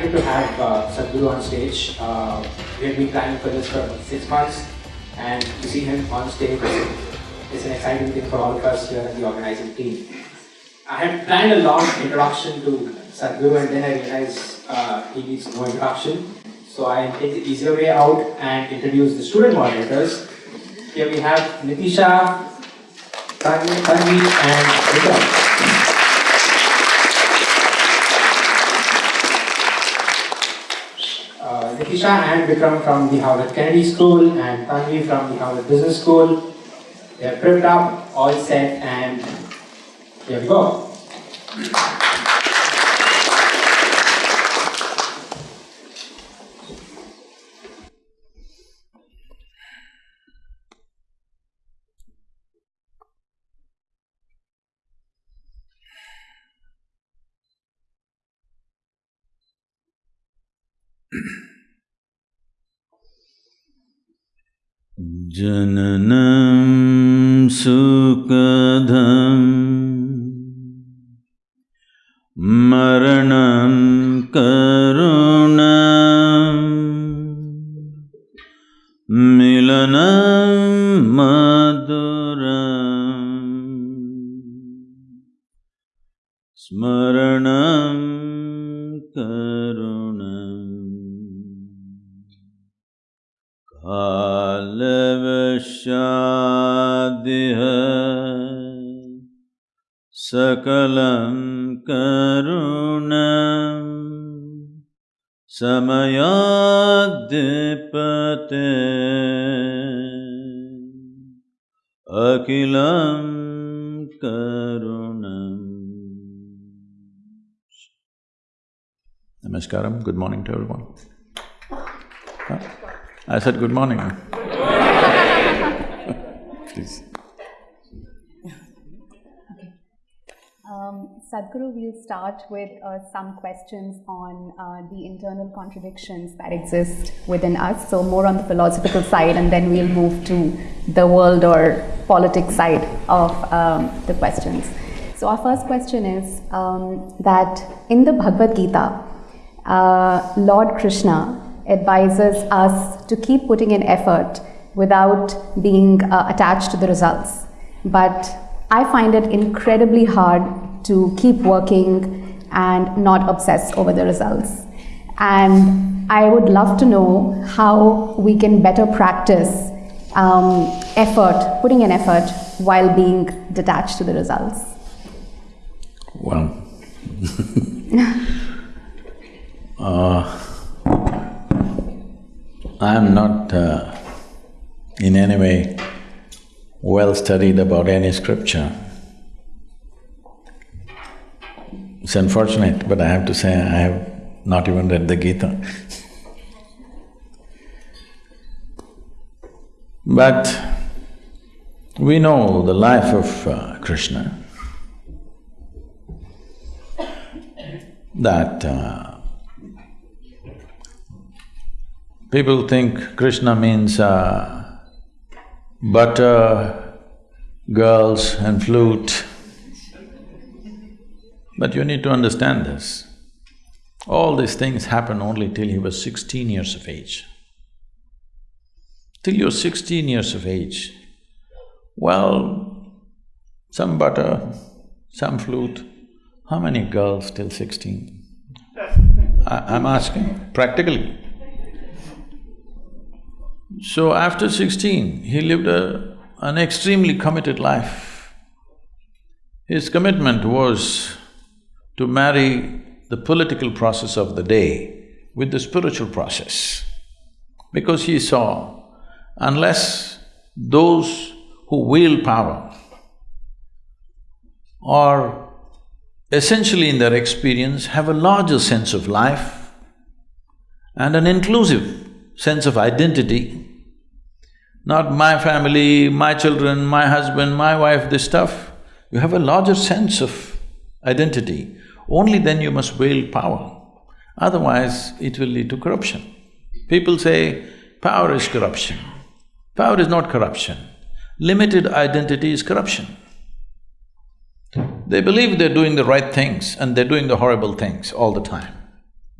excited to have uh, Sadhguru on stage. Uh, we have been planning for this for six months, and to see him on stage is an exciting thing for all of us here in the organizing team. I had planned a long introduction to Sadhguru, and then I realized uh, he needs no introduction. So I take the easier way out and introduce the student moderators. Here we have Nitisha, Tanvi, and Vikram. Nitisha and Vikram from the Harvard Kennedy School and Tanvi from the Harvard Business School. They're prepped up, all set, and here we go. जननं सुखधं मरणं करो। समयाद्यपते अखिलं करुणम् Namaskaram, good morning to everyone. Huh? I said good morning. Please. Sadhguru, we'll start with uh, some questions on uh, the internal contradictions that exist within us. So, more on the philosophical side, and then we'll move to the world or politics side of um, the questions. So, our first question is um, that in the Bhagavad Gita, uh, Lord Krishna advises us to keep putting in effort without being uh, attached to the results. But I find it incredibly hard to keep working and not obsess over the results. And I would love to know how we can better practice um, effort, putting in effort while being detached to the results. Well, uh, I am not uh, in any way well studied about any scripture. It's unfortunate, but I have to say I have not even read the Gita. but we know the life of uh, Krishna, that uh, people think Krishna means uh, butter, girls and flute. But you need to understand this. All these things happen only till he was sixteen years of age. Till you're sixteen years of age, well, some butter, some flute, how many girls till sixteen? I, am asking, practically. So after sixteen, he lived a, an extremely committed life. His commitment was to marry the political process of the day with the spiritual process. Because he saw, unless those who wield power are essentially in their experience have a larger sense of life and an inclusive sense of identity, not my family, my children, my husband, my wife, this stuff, you have a larger sense of identity only then you must wield power, otherwise it will lead to corruption. People say, power is corruption. Power is not corruption. Limited identity is corruption. They believe they're doing the right things and they're doing the horrible things all the time.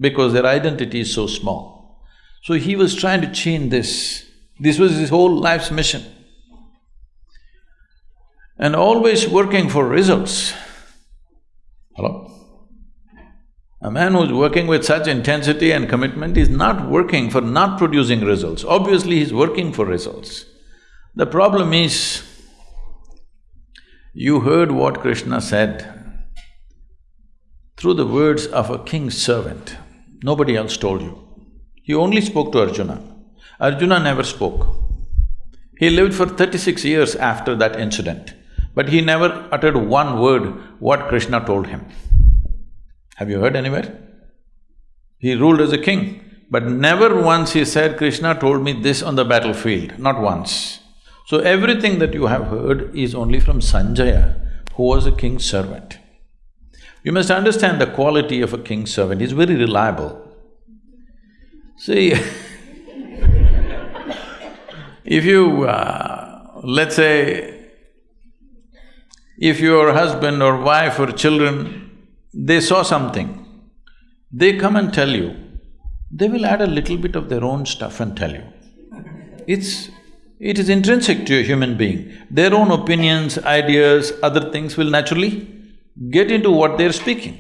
because their identity is so small. So he was trying to change this. This was his whole life's mission. And always working for results. Hello? A man who's working with such intensity and commitment is not working for not producing results. Obviously, he's working for results. The problem is, you heard what Krishna said through the words of a king's servant. Nobody else told you. He only spoke to Arjuna. Arjuna never spoke. He lived for thirty-six years after that incident, but he never uttered one word what Krishna told him. Have you heard anywhere? He ruled as a king, but never once he said, Krishna told me this on the battlefield, not once. So everything that you have heard is only from Sanjaya, who was a king's servant. You must understand the quality of a king's servant, he's very reliable. See, if you, uh, let's say, if your husband or wife or children they saw something, they come and tell you, they will add a little bit of their own stuff and tell you. It's… it is intrinsic to a human being. Their own opinions, ideas, other things will naturally get into what they're speaking.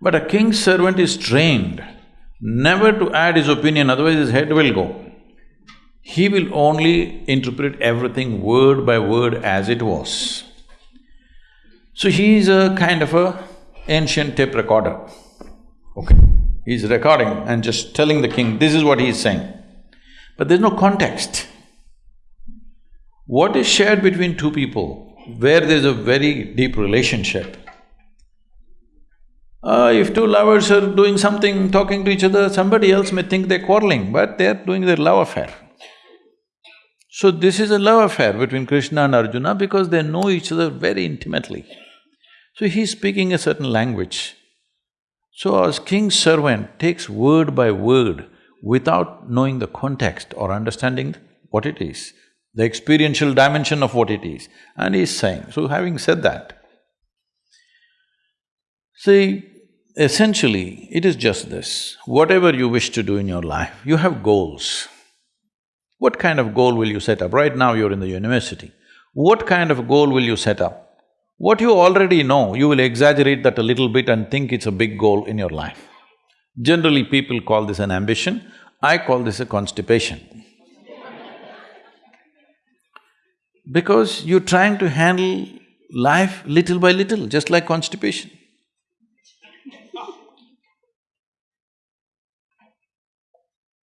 But a king's servant is trained never to add his opinion, otherwise his head will go. He will only interpret everything word by word as it was. So he is a kind of a ancient tape recorder, okay. He's recording and just telling the king, this is what he is saying. But there's no context. What is shared between two people, where there's a very deep relationship, uh, if two lovers are doing something, talking to each other, somebody else may think they're quarreling, but they're doing their love affair. So this is a love affair between Krishna and Arjuna because they know each other very intimately. So he's speaking a certain language. So as king's servant takes word by word without knowing the context or understanding what it is, the experiential dimension of what it is, and he's saying, so having said that, see, essentially, it is just this, whatever you wish to do in your life, you have goals. What kind of goal will you set up? Right now you're in the university. What kind of goal will you set up? What you already know, you will exaggerate that a little bit and think it's a big goal in your life. Generally, people call this an ambition, I call this a constipation. Because you're trying to handle life little by little, just like constipation.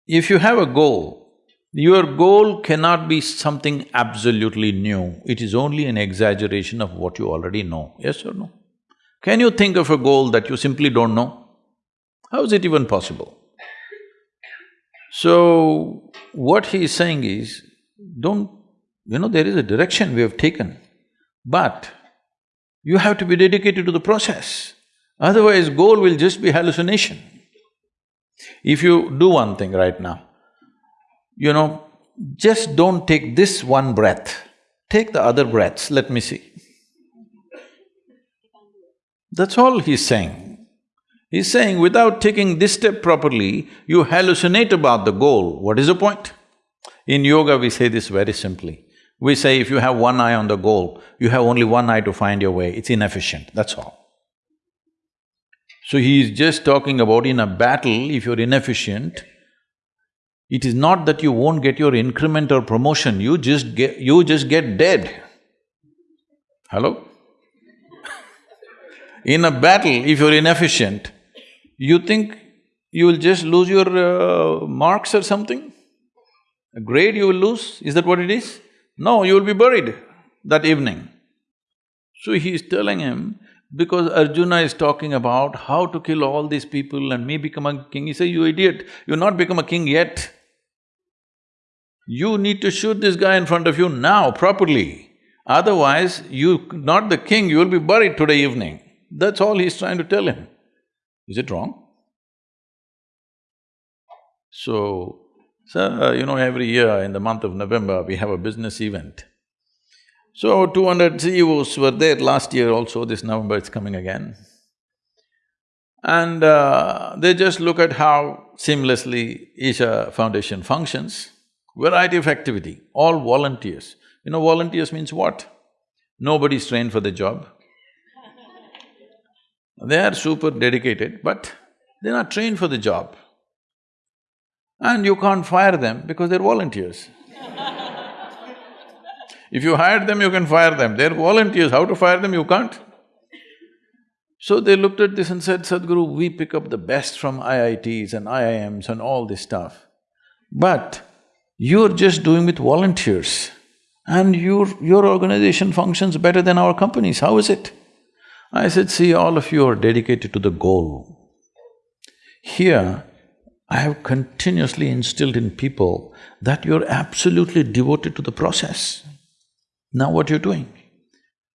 If you have a goal, your goal cannot be something absolutely new, it is only an exaggeration of what you already know, yes or no? Can you think of a goal that you simply don't know? How is it even possible? So, what he is saying is, don't… you know, there is a direction we have taken, but you have to be dedicated to the process, otherwise goal will just be hallucination. If you do one thing right now, you know, just don't take this one breath, take the other breaths, let me see. That's all he's saying. He's saying without taking this step properly, you hallucinate about the goal, what is the point? In yoga, we say this very simply. We say if you have one eye on the goal, you have only one eye to find your way, it's inefficient, that's all. So he is just talking about in a battle, if you're inefficient, it is not that you won't get your increment or promotion, you just get… you just get dead. Hello? In a battle, if you're inefficient, you think you will just lose your uh, marks or something? A grade you will lose, is that what it is? No, you will be buried that evening. So he is telling him, because Arjuna is talking about how to kill all these people and me become a king, he says, you idiot, you've not become a king yet. You need to shoot this guy in front of you now, properly. Otherwise, you… not the king, you will be buried today evening. That's all he's trying to tell him. Is it wrong? So, so you know, every year in the month of November, we have a business event. So, two hundred CEOs were there last year also, this November it's coming again. And uh, they just look at how seamlessly Isha Foundation functions, variety of activity, all volunteers. You know volunteers means what? Nobody's trained for the job. They are super dedicated, but they're not trained for the job. And you can't fire them because they're volunteers. if you hire them, you can fire them. They're volunteers, how to fire them, you can't. So they looked at this and said, Sadhguru, we pick up the best from IITs and IIMs and all this stuff. But you're just doing with volunteers and your… your organization functions better than our companies, how is it? I said, see, all of you are dedicated to the goal. Here, I have continuously instilled in people that you're absolutely devoted to the process. Now what you're doing?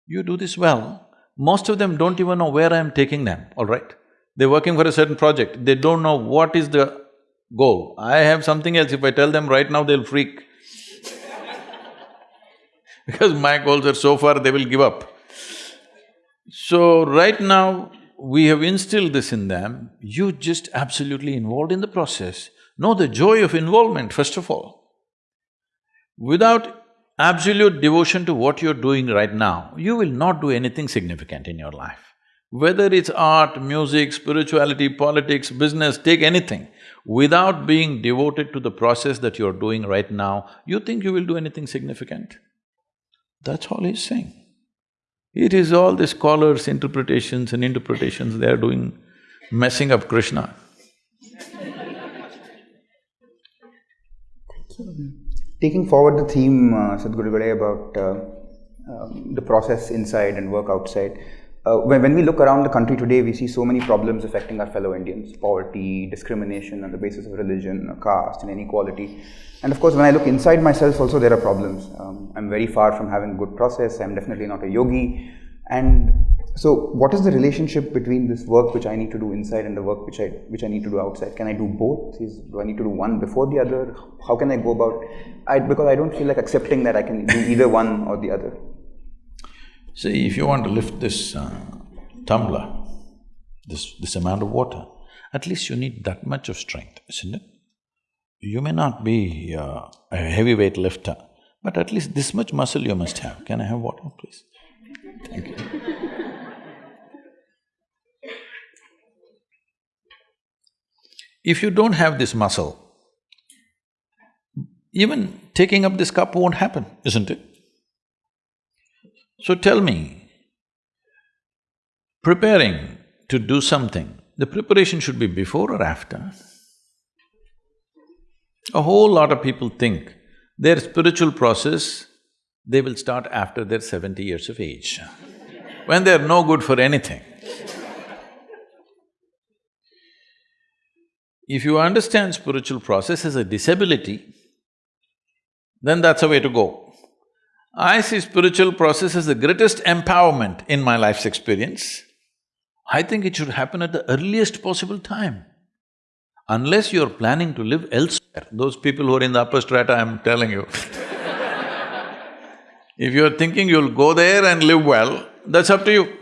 You do this well, most of them don't even know where I am taking them, all right? They're working for a certain project, they don't know what is the goal. I have something else, if I tell them right now, they'll freak because my goals are so far, they will give up. So, right now, we have instilled this in them, you just absolutely involved in the process. Know the joy of involvement, first of all. Without absolute devotion to what you're doing right now, you will not do anything significant in your life. Whether it's art, music, spirituality, politics, business, take anything. Without being devoted to the process that you're doing right now, you think you will do anything significant? That's all he's saying. It is all the scholars' interpretations and interpretations they are doing, messing up Krishna. Thank you. Taking forward the theme, uh, Sadhguru Gade, about uh, um, the process inside and work outside, uh, when, when we look around the country today, we see so many problems affecting our fellow Indians poverty, discrimination on the basis of religion, caste, and inequality. And of course, when I look inside myself, also there are problems. Um, I'm very far from having good process, I'm definitely not a yogi. And so, what is the relationship between this work which I need to do inside and the work which I which I need to do outside? Can I do both? Is, do I need to do one before the other? How can I go about? I, because I don't feel like accepting that I can do either one or the other. See, if you want to lift this uh, tumbler, this… this amount of water, at least you need that much of strength, isn't it? You may not be uh, a heavyweight lifter, but at least this much muscle you must have. Can I have water, please? Thank you. if you don't have this muscle, even taking up this cup won't happen, isn't it? So tell me, preparing to do something, the preparation should be before or after? A whole lot of people think their spiritual process they will start after they're seventy years of age, when they're no good for anything. If you understand spiritual process as a disability, then that's a way to go. I see spiritual process as the greatest empowerment in my life's experience. I think it should happen at the earliest possible time. Unless you're planning to live elsewhere, those people who are in the upper strata, I'm telling you If you're thinking you'll go there and live well, that's up to you.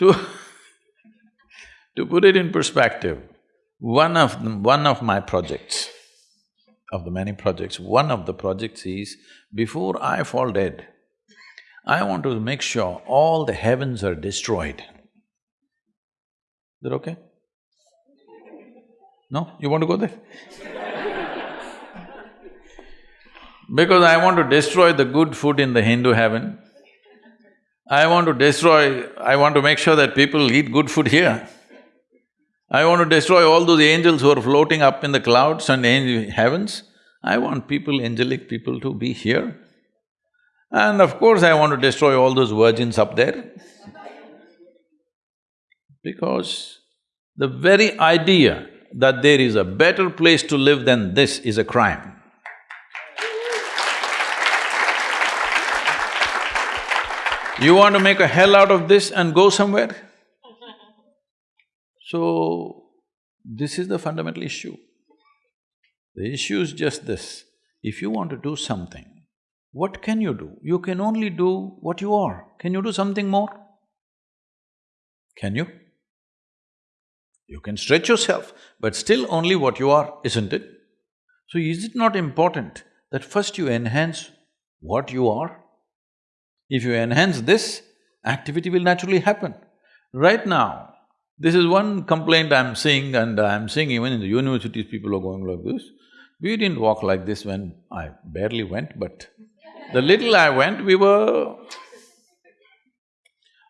To to put it in perspective, one of… one of my projects, of the many projects, one of the projects is, before I fall dead, I want to make sure all the heavens are destroyed. Is that okay? No? You want to go there? Because I want to destroy the good food in the Hindu heaven. I want to destroy… I want to make sure that people eat good food here. I want to destroy all those angels who are floating up in the clouds and heavens. I want people, angelic people to be here. And of course, I want to destroy all those virgins up there. Because the very idea that there is a better place to live than this is a crime. You want to make a hell out of this and go somewhere? So, this is the fundamental issue. The issue is just this, if you want to do something, what can you do? You can only do what you are. Can you do something more? Can you? You can stretch yourself, but still only what you are, isn't it? So is it not important that first you enhance what you are? If you enhance this, activity will naturally happen. Right now, this is one complaint I'm seeing and I'm seeing even in the universities people are going like this. We didn't walk like this when I barely went, but the little I went, we were…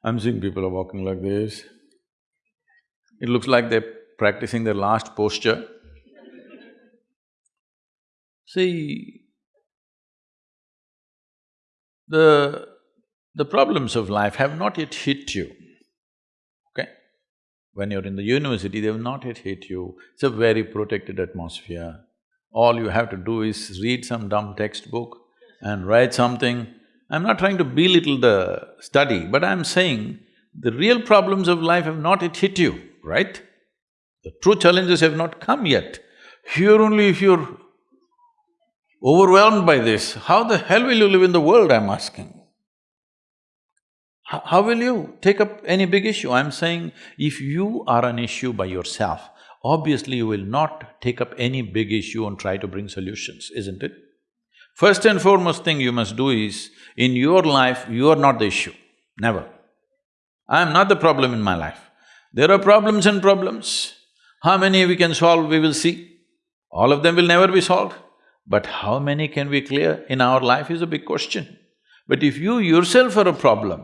I'm seeing people are walking like this. It looks like they're practicing their last posture. See, the… the problems of life have not yet hit you, okay? When you're in the university, they have not yet hit you. It's a very protected atmosphere. All you have to do is read some dumb textbook and write something. I'm not trying to belittle the study, but I'm saying the real problems of life have not yet hit you right? The true challenges have not come yet. Here only if you're overwhelmed by this, how the hell will you live in the world, I'm asking? How, how will you take up any big issue? I'm saying if you are an issue by yourself, obviously you will not take up any big issue and try to bring solutions, isn't it? First and foremost thing you must do is, in your life, you are not the issue, never. I am not the problem in my life. There are problems and problems. How many we can solve, we will see. All of them will never be solved. But how many can we clear in our life is a big question. But if you yourself are a problem,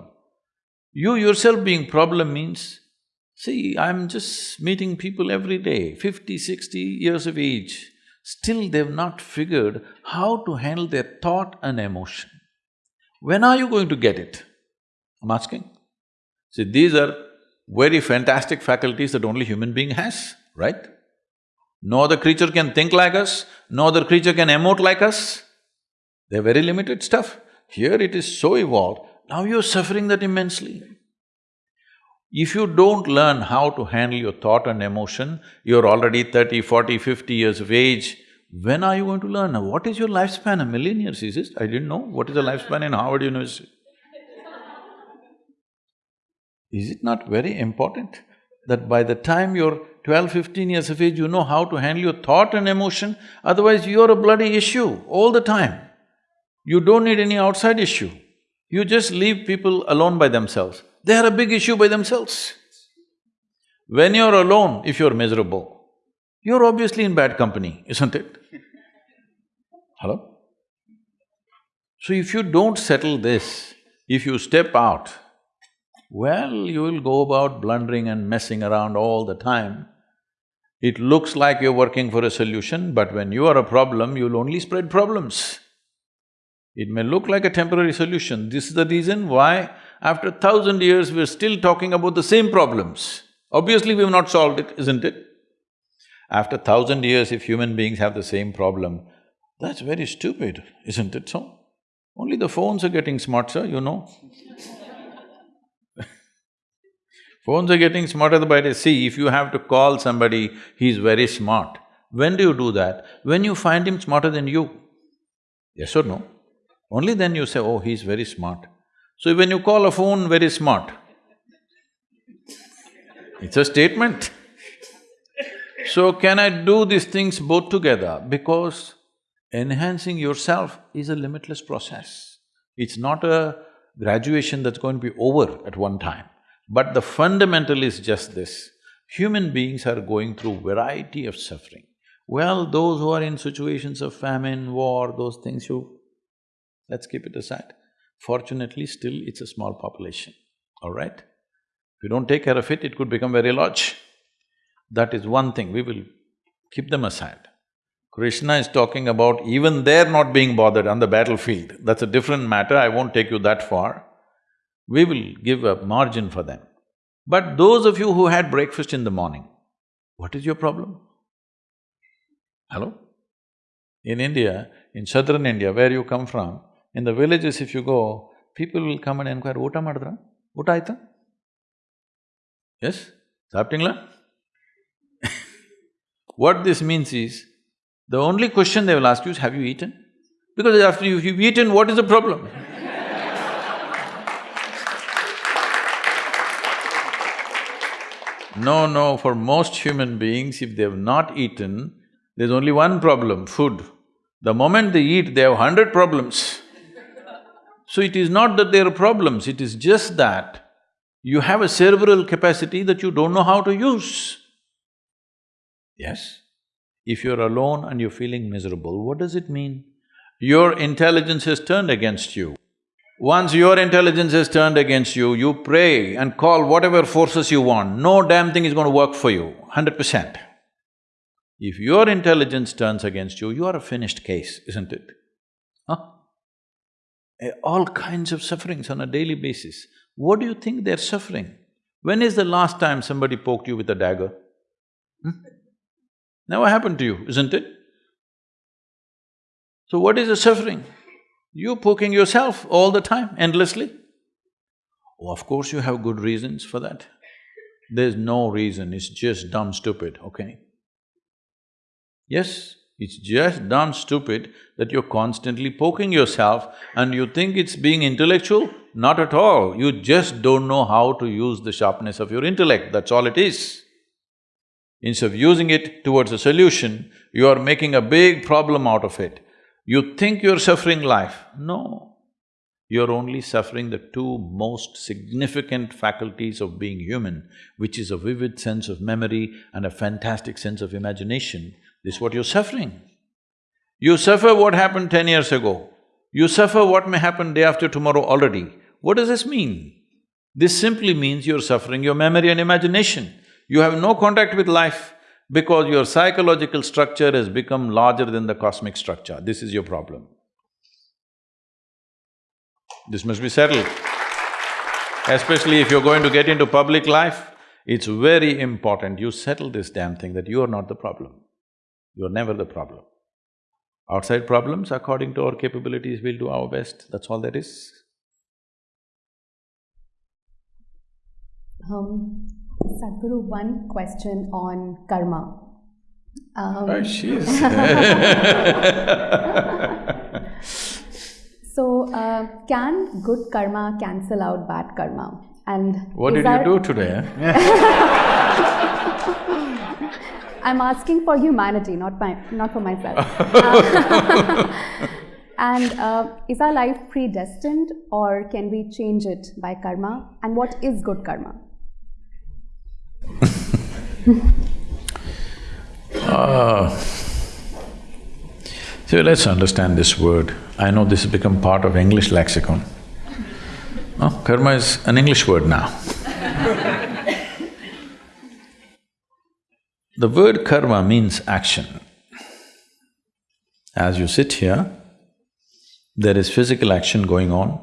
you yourself being problem means, see, I'm just meeting people every day, fifty, sixty years of age, still they've not figured how to handle their thought and emotion. When are you going to get it? I'm asking. See, these are very fantastic faculties that only human being has, right? No other creature can think like us, no other creature can emote like us. They're very limited stuff. Here it is so evolved, now you're suffering that immensely. If you don't learn how to handle your thought and emotion, you're already 30, 40, 50 years of age, when are you going to learn? What is your lifespan? A million years, is it? I didn't know. What is the lifespan in Harvard University? Is it not very important that by the time you're 12, 15 years of age, you know how to handle your thought and emotion, otherwise you're a bloody issue all the time. You don't need any outside issue. You just leave people alone by themselves. They are a big issue by themselves. When you're alone, if you're miserable, you're obviously in bad company, isn't it? Hello? So if you don't settle this, if you step out well, you will go about blundering and messing around all the time. It looks like you're working for a solution, but when you are a problem, you'll only spread problems. It may look like a temporary solution. This is the reason why after thousand years we're still talking about the same problems. Obviously we've not solved it, isn't it? After thousand years, if human beings have the same problem, that's very stupid, isn't it so? Only the phones are getting smarter, you know Phones are getting smarter by the day. See, if you have to call somebody, he's very smart. When do you do that? When you find him smarter than you. Yes or no? Only then you say, oh, he's very smart. So when you call a phone very smart, it's a statement. So can I do these things both together? Because enhancing yourself is a limitless process. It's not a graduation that's going to be over at one time. But the fundamental is just this, human beings are going through variety of suffering. Well, those who are in situations of famine, war, those things you… let's keep it aside. Fortunately, still it's a small population, all right? If you don't take care of it, it could become very large. That is one thing, we will keep them aside. Krishna is talking about even they're not being bothered on the battlefield. That's a different matter, I won't take you that far we will give a margin for them. But those of you who had breakfast in the morning, what is your problem? Hello? In India, in southern India, where you come from, in the villages if you go, people will come and inquire, ಊಟ ಮಾಡಿದ್ರ? ಊಟ ಆಯ್ತಾ? Yes? ಸಾಪ್ಟಿಂಗ್ಲ? what this means is, the only question they will ask you is, have you eaten? Because after you've eaten, what is the problem? No, no, for most human beings, if they've not eaten, there's only one problem, food. The moment they eat, they have hundred problems. So it is not that there are problems, it is just that you have a cerebral capacity that you don't know how to use. Yes? If you're alone and you're feeling miserable, what does it mean? Your intelligence has turned against you. Once your intelligence has turned against you, you pray and call whatever forces you want, no damn thing is going to work for you, hundred percent. If your intelligence turns against you, you are a finished case, isn't it? Eh, all kinds of sufferings on a daily basis. What do you think they're suffering? When is the last time somebody poked you with a dagger? Hmm? Never happened to you, isn't it? So what is the suffering? You're poking yourself all the time, endlessly. Oh, of course you have good reasons for that. There's no reason, it's just dumb stupid, okay? Yes, it's just dumb stupid that you're constantly poking yourself and you think it's being intellectual? Not at all, you just don't know how to use the sharpness of your intellect, that's all it is. Instead of using it towards a solution, you are making a big problem out of it. You think you're suffering life. No, you're only suffering the two most significant faculties of being human, which is a vivid sense of memory and a fantastic sense of imagination. This is what you're suffering. You suffer what happened ten years ago. You suffer what may happen day after tomorrow already. What does this mean? This simply means you're suffering your memory and imagination. You have no contact with life because your psychological structure has become larger than the cosmic structure. This is your problem. This must be settled. Especially if you're going to get into public life, it's very important you settle this damn thing that you are not the problem. You're never the problem. Outside problems, according to our capabilities, we'll do our best, that's all there is. Um, Sadhguru, one question on karma. Um, oh, she is So, uh, can good karma cancel out bad karma? And what did you do today? I'm asking for humanity, not my, not for myself. uh, and uh, is our life predestined, or can we change it by karma? And what is good karma? uh, so let's understand this word. I know this has become part of English lexicon. Oh, karma is an English word now. The word karma means action. As you sit here, there is physical action going on,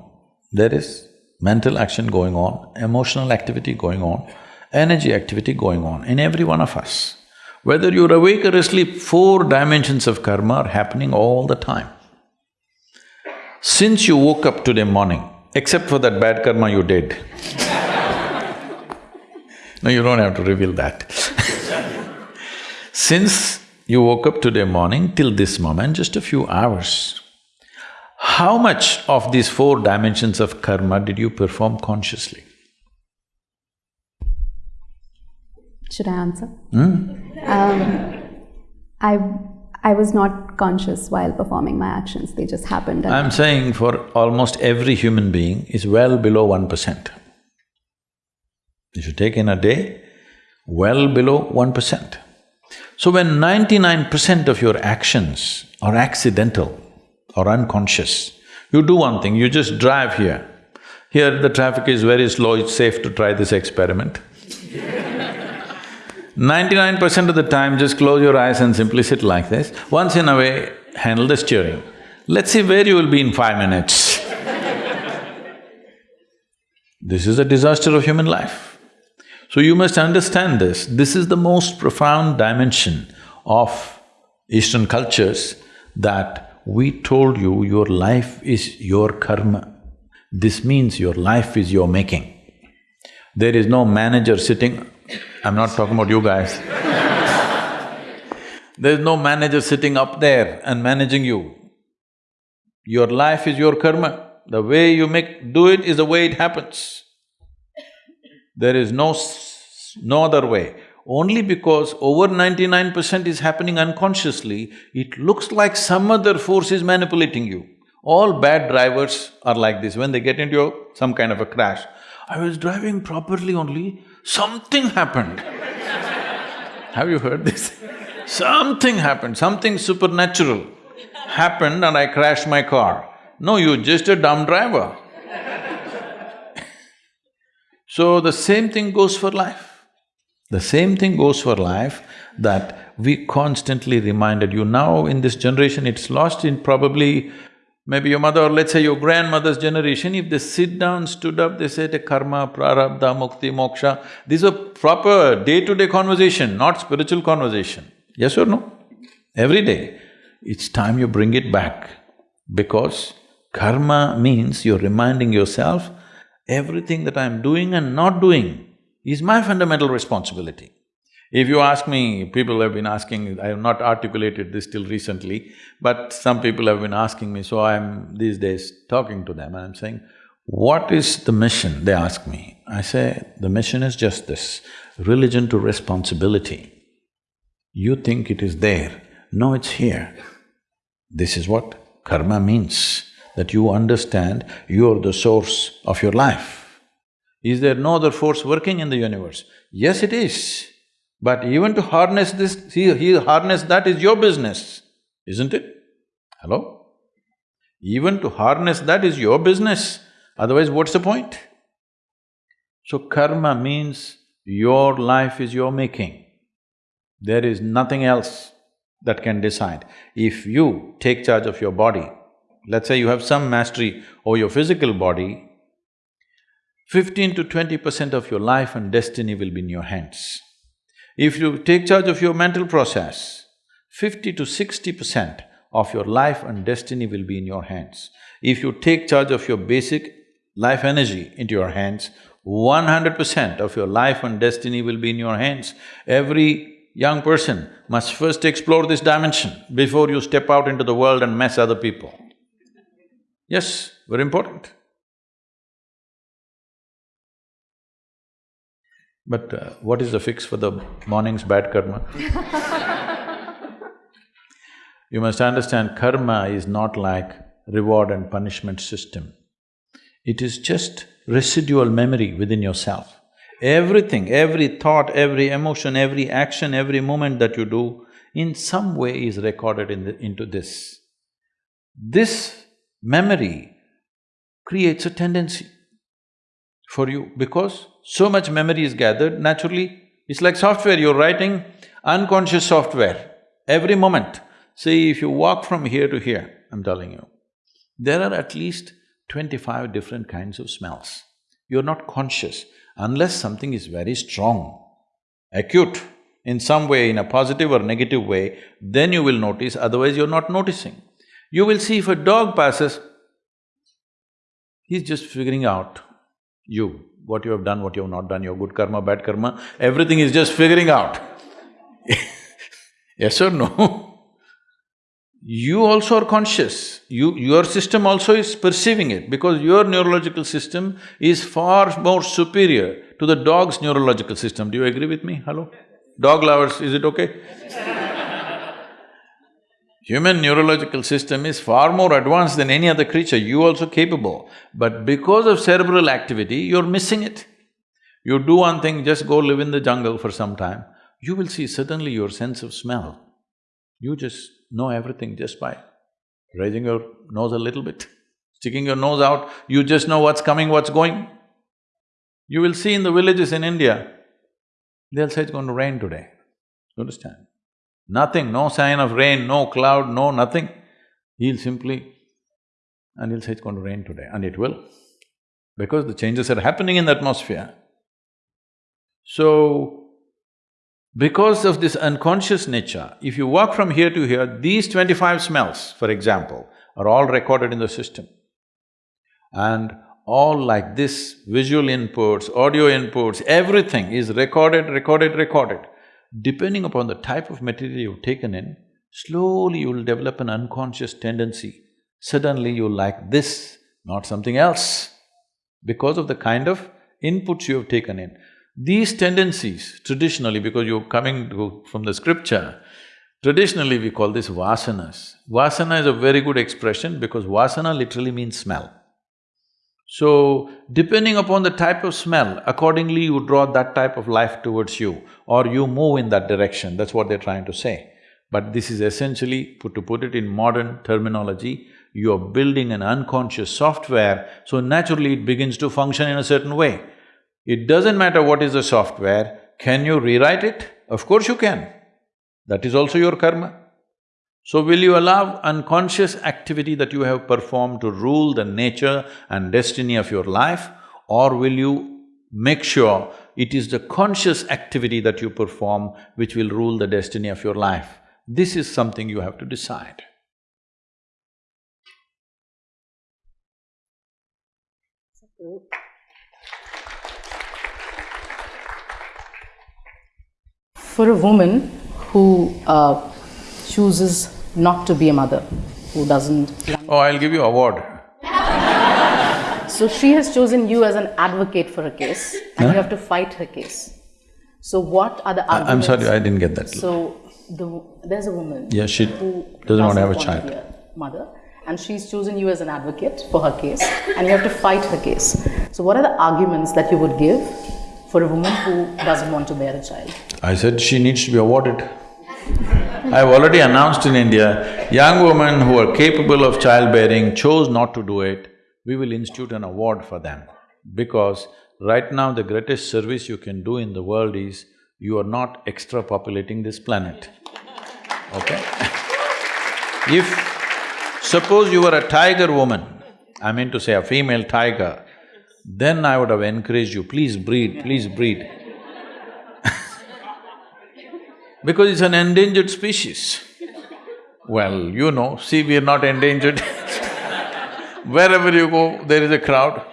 there is mental action going on, emotional activity going on, energy activity going on in every one of us. Whether you're awake or asleep, four dimensions of karma are happening all the time. Since you woke up today morning, except for that bad karma you did no, you don't have to reveal that Since you woke up today morning till this moment, just a few hours, how much of these four dimensions of karma did you perform consciously? Should I answer? Mm. Um, I I was not conscious while performing my actions, they just happened. I'm saying for almost every human being is well below one percent. If you take in a day, well below one percent. So when ninety-nine percent of your actions are accidental or unconscious, you do one thing, you just drive here. Here the traffic is very slow, it's safe to try this experiment. Ninety-nine percent of the time, just close your eyes and simply sit like this. Once in a way, handle the steering. Let's see where you will be in five minutes. this is a disaster of human life. So you must understand this. This is the most profound dimension of Eastern cultures that we told you your life is your karma. This means your life is your making. There is no manager sitting I'm not talking about you guys. There's no manager sitting up there and managing you. Your life is your karma. The way you make… do it is the way it happens. There is no no other way. Only because over ninety-nine percent is happening unconsciously, it looks like some other force is manipulating you. All bad drivers are like this, when they get into some kind of a crash, I was driving properly only, something happened. Have you heard this? something happened, something supernatural happened and I crashed my car. No, you're just a dumb driver. So the same thing goes for life. The same thing goes for life that we constantly reminded you. Now in this generation, it's lost in probably maybe your mother or let's say your grandmother's generation, if they sit down, stood up, they say the karma, prarabdha, mukti, moksha, these are proper day-to-day conversation, not spiritual conversation. Yes or no? Every day. It's time you bring it back because karma means you're reminding yourself, everything that I'm doing and not doing is my fundamental responsibility. If you ask me, people have been asking, I have not articulated this till recently, but some people have been asking me, so I'm these days talking to them and I'm saying, what is the mission? They ask me. I say, the mission is just this, religion to responsibility. You think it is there, no, it's here. This is what karma means, that you understand you're the source of your life. Is there no other force working in the universe? Yes, it is. But even to harness this, he, he harness that is your business, isn't it? Hello? Even to harness that is your business, otherwise what's the point? So karma means your life is your making. There is nothing else that can decide. If you take charge of your body, let's say you have some mastery over your physical body, fifteen to twenty percent of your life and destiny will be in your hands. If you take charge of your mental process, fifty to sixty percent of your life and destiny will be in your hands. If you take charge of your basic life energy into your hands, one hundred percent of your life and destiny will be in your hands. Every young person must first explore this dimension before you step out into the world and mess other people. Yes, very important. But uh, what is the fix for the morning's bad karma? you must understand karma is not like reward and punishment system. It is just residual memory within yourself. Everything, every thought, every emotion, every action, every moment that you do, in some way is recorded in the, into this. This memory creates a tendency for you because so much memory is gathered, naturally, it's like software, you're writing unconscious software every moment. See, if you walk from here to here, I'm telling you, there are at least twenty-five different kinds of smells. You're not conscious unless something is very strong, acute, in some way, in a positive or negative way, then you will notice, otherwise you're not noticing. You will see if a dog passes, he's just figuring out you what you have done, what you have not done, your good karma, bad karma, everything is just figuring out yes or no? you also are conscious, you… your system also is perceiving it because your neurological system is far more superior to the dog's neurological system. Do you agree with me? Hello? Dog lovers, is it okay? Human neurological system is far more advanced than any other creature, you also capable. But because of cerebral activity, you're missing it. You do one thing, just go live in the jungle for some time, you will see suddenly your sense of smell. You just know everything just by raising your nose a little bit, sticking your nose out, you just know what's coming, what's going. You will see in the villages in India, they'll say it's going to rain today, you understand? Nothing, no sign of rain, no cloud, no nothing. He'll simply… and he'll say it's going to rain today, and it will, because the changes are happening in the atmosphere. So, because of this unconscious nature, if you walk from here to here, these twenty-five smells, for example, are all recorded in the system. And all like this, visual inputs, audio inputs, everything is recorded, recorded, recorded. Depending upon the type of material you've taken in, slowly you'll develop an unconscious tendency. Suddenly you'll like this, not something else, because of the kind of inputs you have taken in. These tendencies, traditionally, because you're coming to, from the scripture, traditionally we call this vasanas. Vasana is a very good expression because vasana literally means smell. So, depending upon the type of smell, accordingly you draw that type of life towards you or you move in that direction, that's what they're trying to say. But this is essentially, put to put it in modern terminology, you're building an unconscious software, so naturally it begins to function in a certain way. It doesn't matter what is the software, can you rewrite it? Of course you can. That is also your karma. So will you allow unconscious activity that you have performed to rule the nature and destiny of your life or will you make sure it is the conscious activity that you perform which will rule the destiny of your life? This is something you have to decide. For a woman who uh, chooses not to be a mother, who doesn't. Oh, I'll give you award. So she has chosen you as an advocate for her case, and Huh? you have to fight her case. So what are the arguments? I'm sorry, I didn't get that. So the, there's a woman. Yeah, she who doesn't want to have a child. mother, and she's chosen you as an advocate for her case, and you have to fight her case. So what are the arguments that you would give for a woman who doesn't want to bear a child? I said she needs to be awarded. I've already announced in India, young women who are capable of childbearing chose not to do it, we will institute an award for them. Because right now the greatest service you can do in the world is, you are not extra populating this planet, okay? If suppose you were a tiger woman, I mean to say a female tiger, then I would have encouraged you, please breed, please breed. Because it's an endangered species. Well, you know, see, we are not endangered Wherever you go, there is a crowd.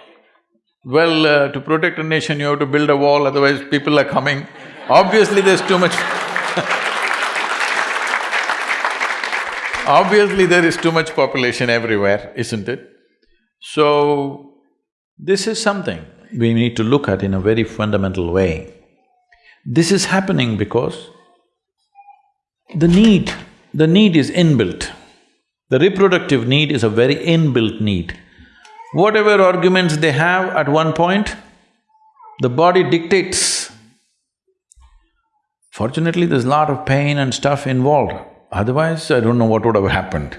Well, uh, to protect a nation, you have to build a wall, otherwise people are coming. Obviously, there's too much Obviously, there is too much population everywhere, isn't it? So, this is something we need to look at in a very fundamental way. This is happening because the need, the need is inbuilt. The reproductive need is a very inbuilt need. Whatever arguments they have at one point, the body dictates. Fortunately, there's a lot of pain and stuff involved, otherwise I don't know what would have happened.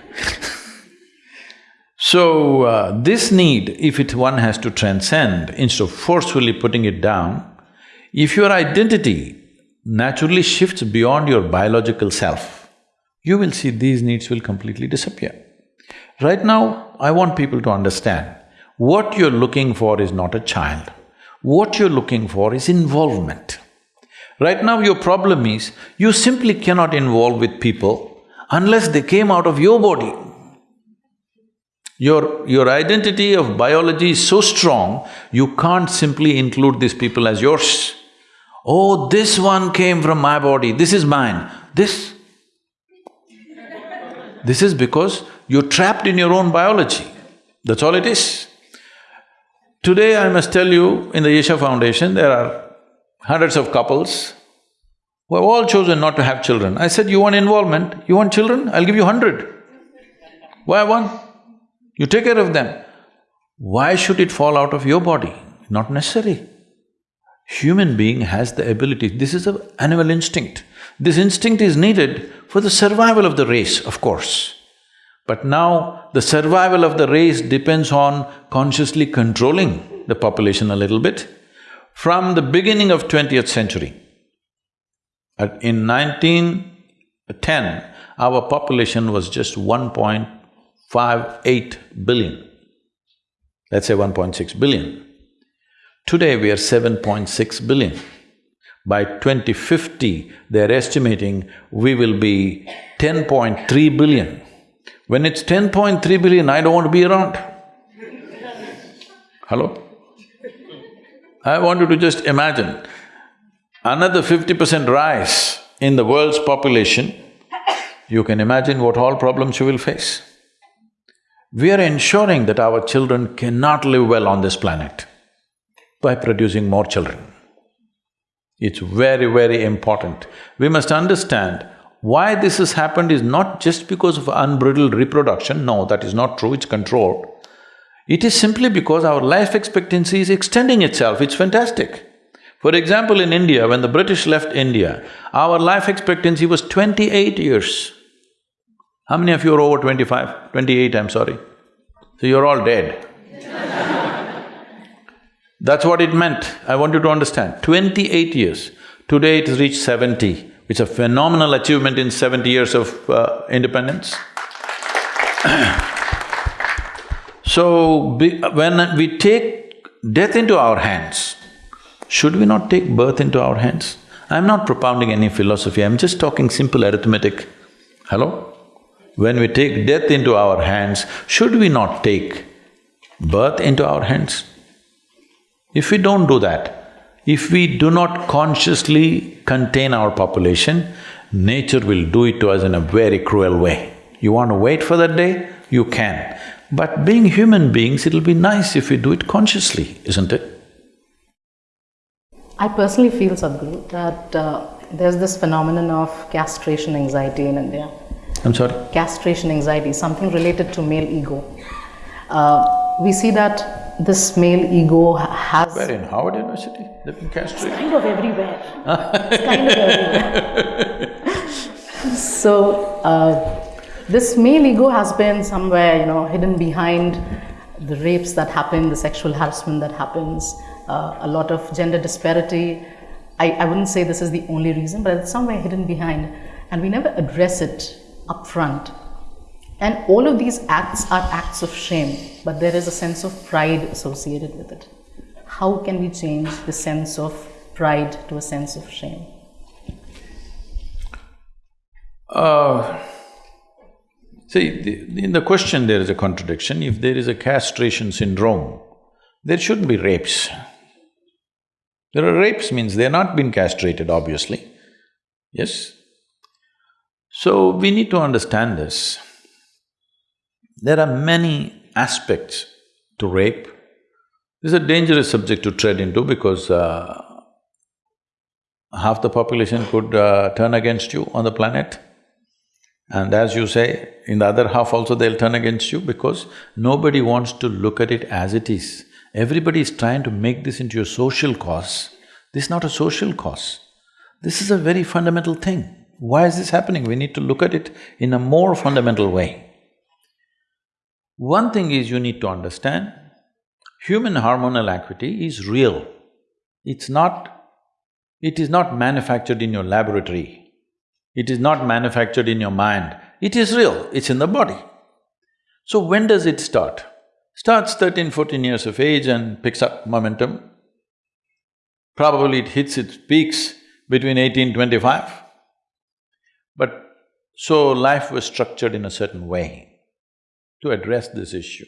so, uh, this need, if it one has to transcend, instead of forcefully putting it down, if your identity naturally shifts beyond your biological self, you will see these needs will completely disappear. Right now, I want people to understand, what you're looking for is not a child. What you're looking for is involvement. Right now, your problem is, you simply cannot involve with people unless they came out of your body. Your… your identity of biology is so strong, you can't simply include these people as yours. Oh, this one came from my body, this is mine, this… This is because you're trapped in your own biology, that's all it is. Today, I must tell you, in the Isha Foundation, there are hundreds of couples who have all chosen not to have children. I said, you want involvement, you want children, I'll give you hundred. Why one? You take care of them. Why should it fall out of your body? Not necessary. Human being has the ability, this is an animal instinct. This instinct is needed for the survival of the race, of course. But now, the survival of the race depends on consciously controlling the population a little bit. From the beginning of twentieth century, in nineteen ten, our population was just one point five eight billion. Let's say one point six billion. Today we are seven point six billion. By 2050, they're estimating we will be 10.3 billion. When it's 10.3 billion, I don't want to be around. Hello? I want you to just imagine another fifty percent rise in the world's population, you can imagine what all problems you will face. We are ensuring that our children cannot live well on this planet by producing more children. It's very, very important. We must understand why this has happened is not just because of unbridled reproduction, no, that is not true, it's controlled. It is simply because our life expectancy is extending itself, it's fantastic. For example, in India, when the British left India, our life expectancy was twenty-eight years. How many of you are over twenty-five? Twenty-eight, I'm sorry. So you're all dead. That's what it meant, I want you to understand. Twenty-eight years. Today it has reached seventy. It's a phenomenal achievement in seventy years of uh, independence. so, be, when we take death into our hands, should we not take birth into our hands? I'm not propounding any philosophy, I'm just talking simple arithmetic. Hello? When we take death into our hands, should we not take birth into our hands? If we don't do that, if we do not consciously contain our population, nature will do it to us in a very cruel way. You want to wait for that day? You can. But being human beings, it'll be nice if we do it consciously, isn't it? I personally feel, Sadhguru, that uh, there's this phenomenon of castration anxiety in India. I'm sorry? Castration anxiety, something related to male ego. Uh, we see that this male ego has Where in Harvard University? They've been castrated. kind of everywhere. it's kind of everywhere. so, uh, this male ego has been somewhere, you know, hidden behind the rapes that happen, the sexual harassment that happens, uh, a lot of gender disparity. I, I wouldn't say this is the only reason, but it's somewhere hidden behind, and we never address it up front. And all of these acts are acts of shame, but there is a sense of pride associated with it. How can we change the sense of pride to a sense of shame? Uh, see, the, in the question there is a contradiction. If there is a castration syndrome, there shouldn't be rapes. There are rapes means they're not been castrated, obviously. Yes? So, we need to understand this. There are many aspects to rape. This is a dangerous subject to tread into because uh, half the population could uh, turn against you on the planet. And as you say, in the other half also they'll turn against you because nobody wants to look at it as it is. Everybody is trying to make this into a social cause. This is not a social cause. This is a very fundamental thing. Why is this happening? We need to look at it in a more fundamental way. One thing is you need to understand, human hormonal activity is real. It's not… it is not manufactured in your laboratory. It is not manufactured in your mind. It is real, it's in the body. So when does it start? Starts 13, 14 years of age and picks up momentum. Probably it hits its peaks between 18, 25. But so life was structured in a certain way to address this issue.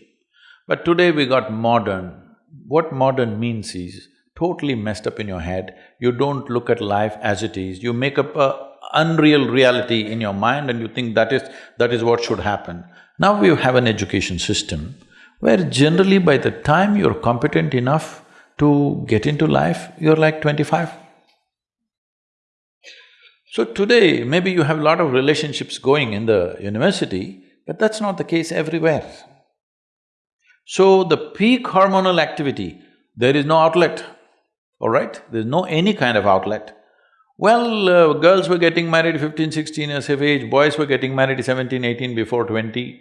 But today we got modern. What modern means is totally messed up in your head. You don't look at life as it is. You make up a unreal reality in your mind and you think that is… that is what should happen. Now we have an education system where generally by the time you're competent enough to get into life, you're like twenty-five. So today, maybe you have a lot of relationships going in the university, but that's not the case everywhere. So the peak hormonal activity, there is no outlet, all right? There's no any kind of outlet. Well, uh, girls were getting married 15, 16 years of age, boys were getting married 17, 18, before 20.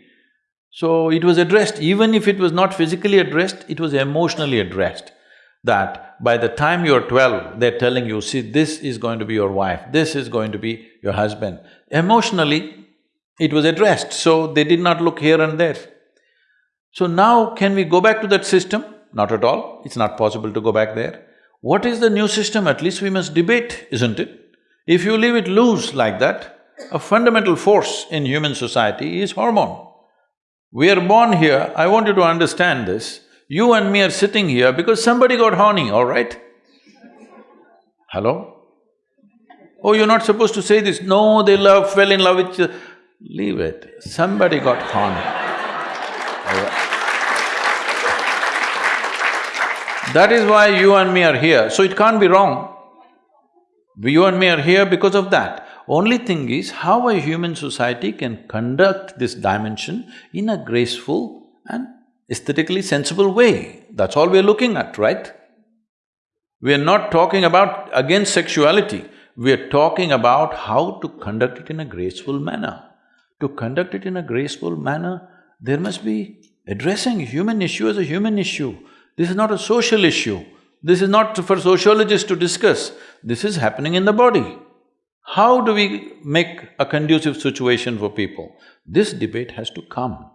So it was addressed, even if it was not physically addressed, it was emotionally addressed. That by the time you're twelve, they're telling you, see, this is going to be your wife, this is going to be your husband. Emotionally, it was addressed, so they did not look here and there. So now, can we go back to that system? Not at all, it's not possible to go back there. What is the new system? At least we must debate, isn't it? If you leave it loose like that, a fundamental force in human society is hormone. We are born here, I want you to understand this, you and me are sitting here because somebody got horny, all right? Hello? Oh, you're not supposed to say this, no, they love… fell in love with… Leave it, somebody got right. That is why you and me are here, so it can't be wrong. You and me are here because of that. Only thing is how a human society can conduct this dimension in a graceful and aesthetically sensible way. That's all we're looking at, right? We're not talking about against sexuality, we're talking about how to conduct it in a graceful manner. To conduct it in a graceful manner, there must be addressing human issue as a human issue. This is not a social issue. This is not for sociologists to discuss. This is happening in the body. How do we make a conducive situation for people? This debate has to come.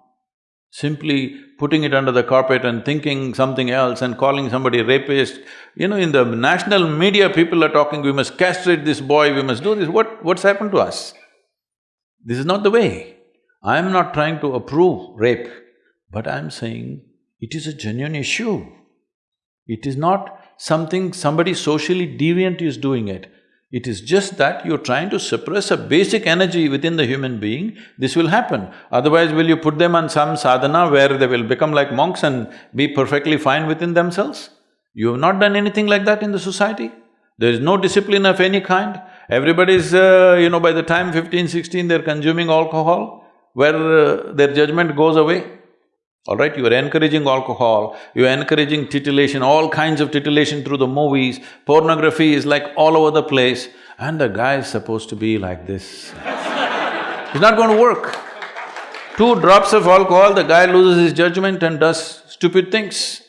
Simply putting it under the carpet and thinking something else and calling somebody rapist, you know, in the national media people are talking, we must castrate this boy, we must do this, what… what's happened to us? This is not the way. I'm not trying to approve rape, but I'm saying it is a genuine issue. It is not something somebody socially deviant is doing it. It is just that you're trying to suppress a basic energy within the human being, this will happen. Otherwise, will you put them on some sadhana where they will become like monks and be perfectly fine within themselves? You have not done anything like that in the society. There is no discipline of any kind. Everybody's, uh, you know, by the time 15, 16, they're consuming alcohol, where uh, their judgment goes away. All right, you are encouraging alcohol, you are encouraging titillation, all kinds of titillation through the movies, pornography is like all over the place, and the guy is supposed to be like this. it's not going to work. Two drops of alcohol, the guy loses his judgment and does stupid things.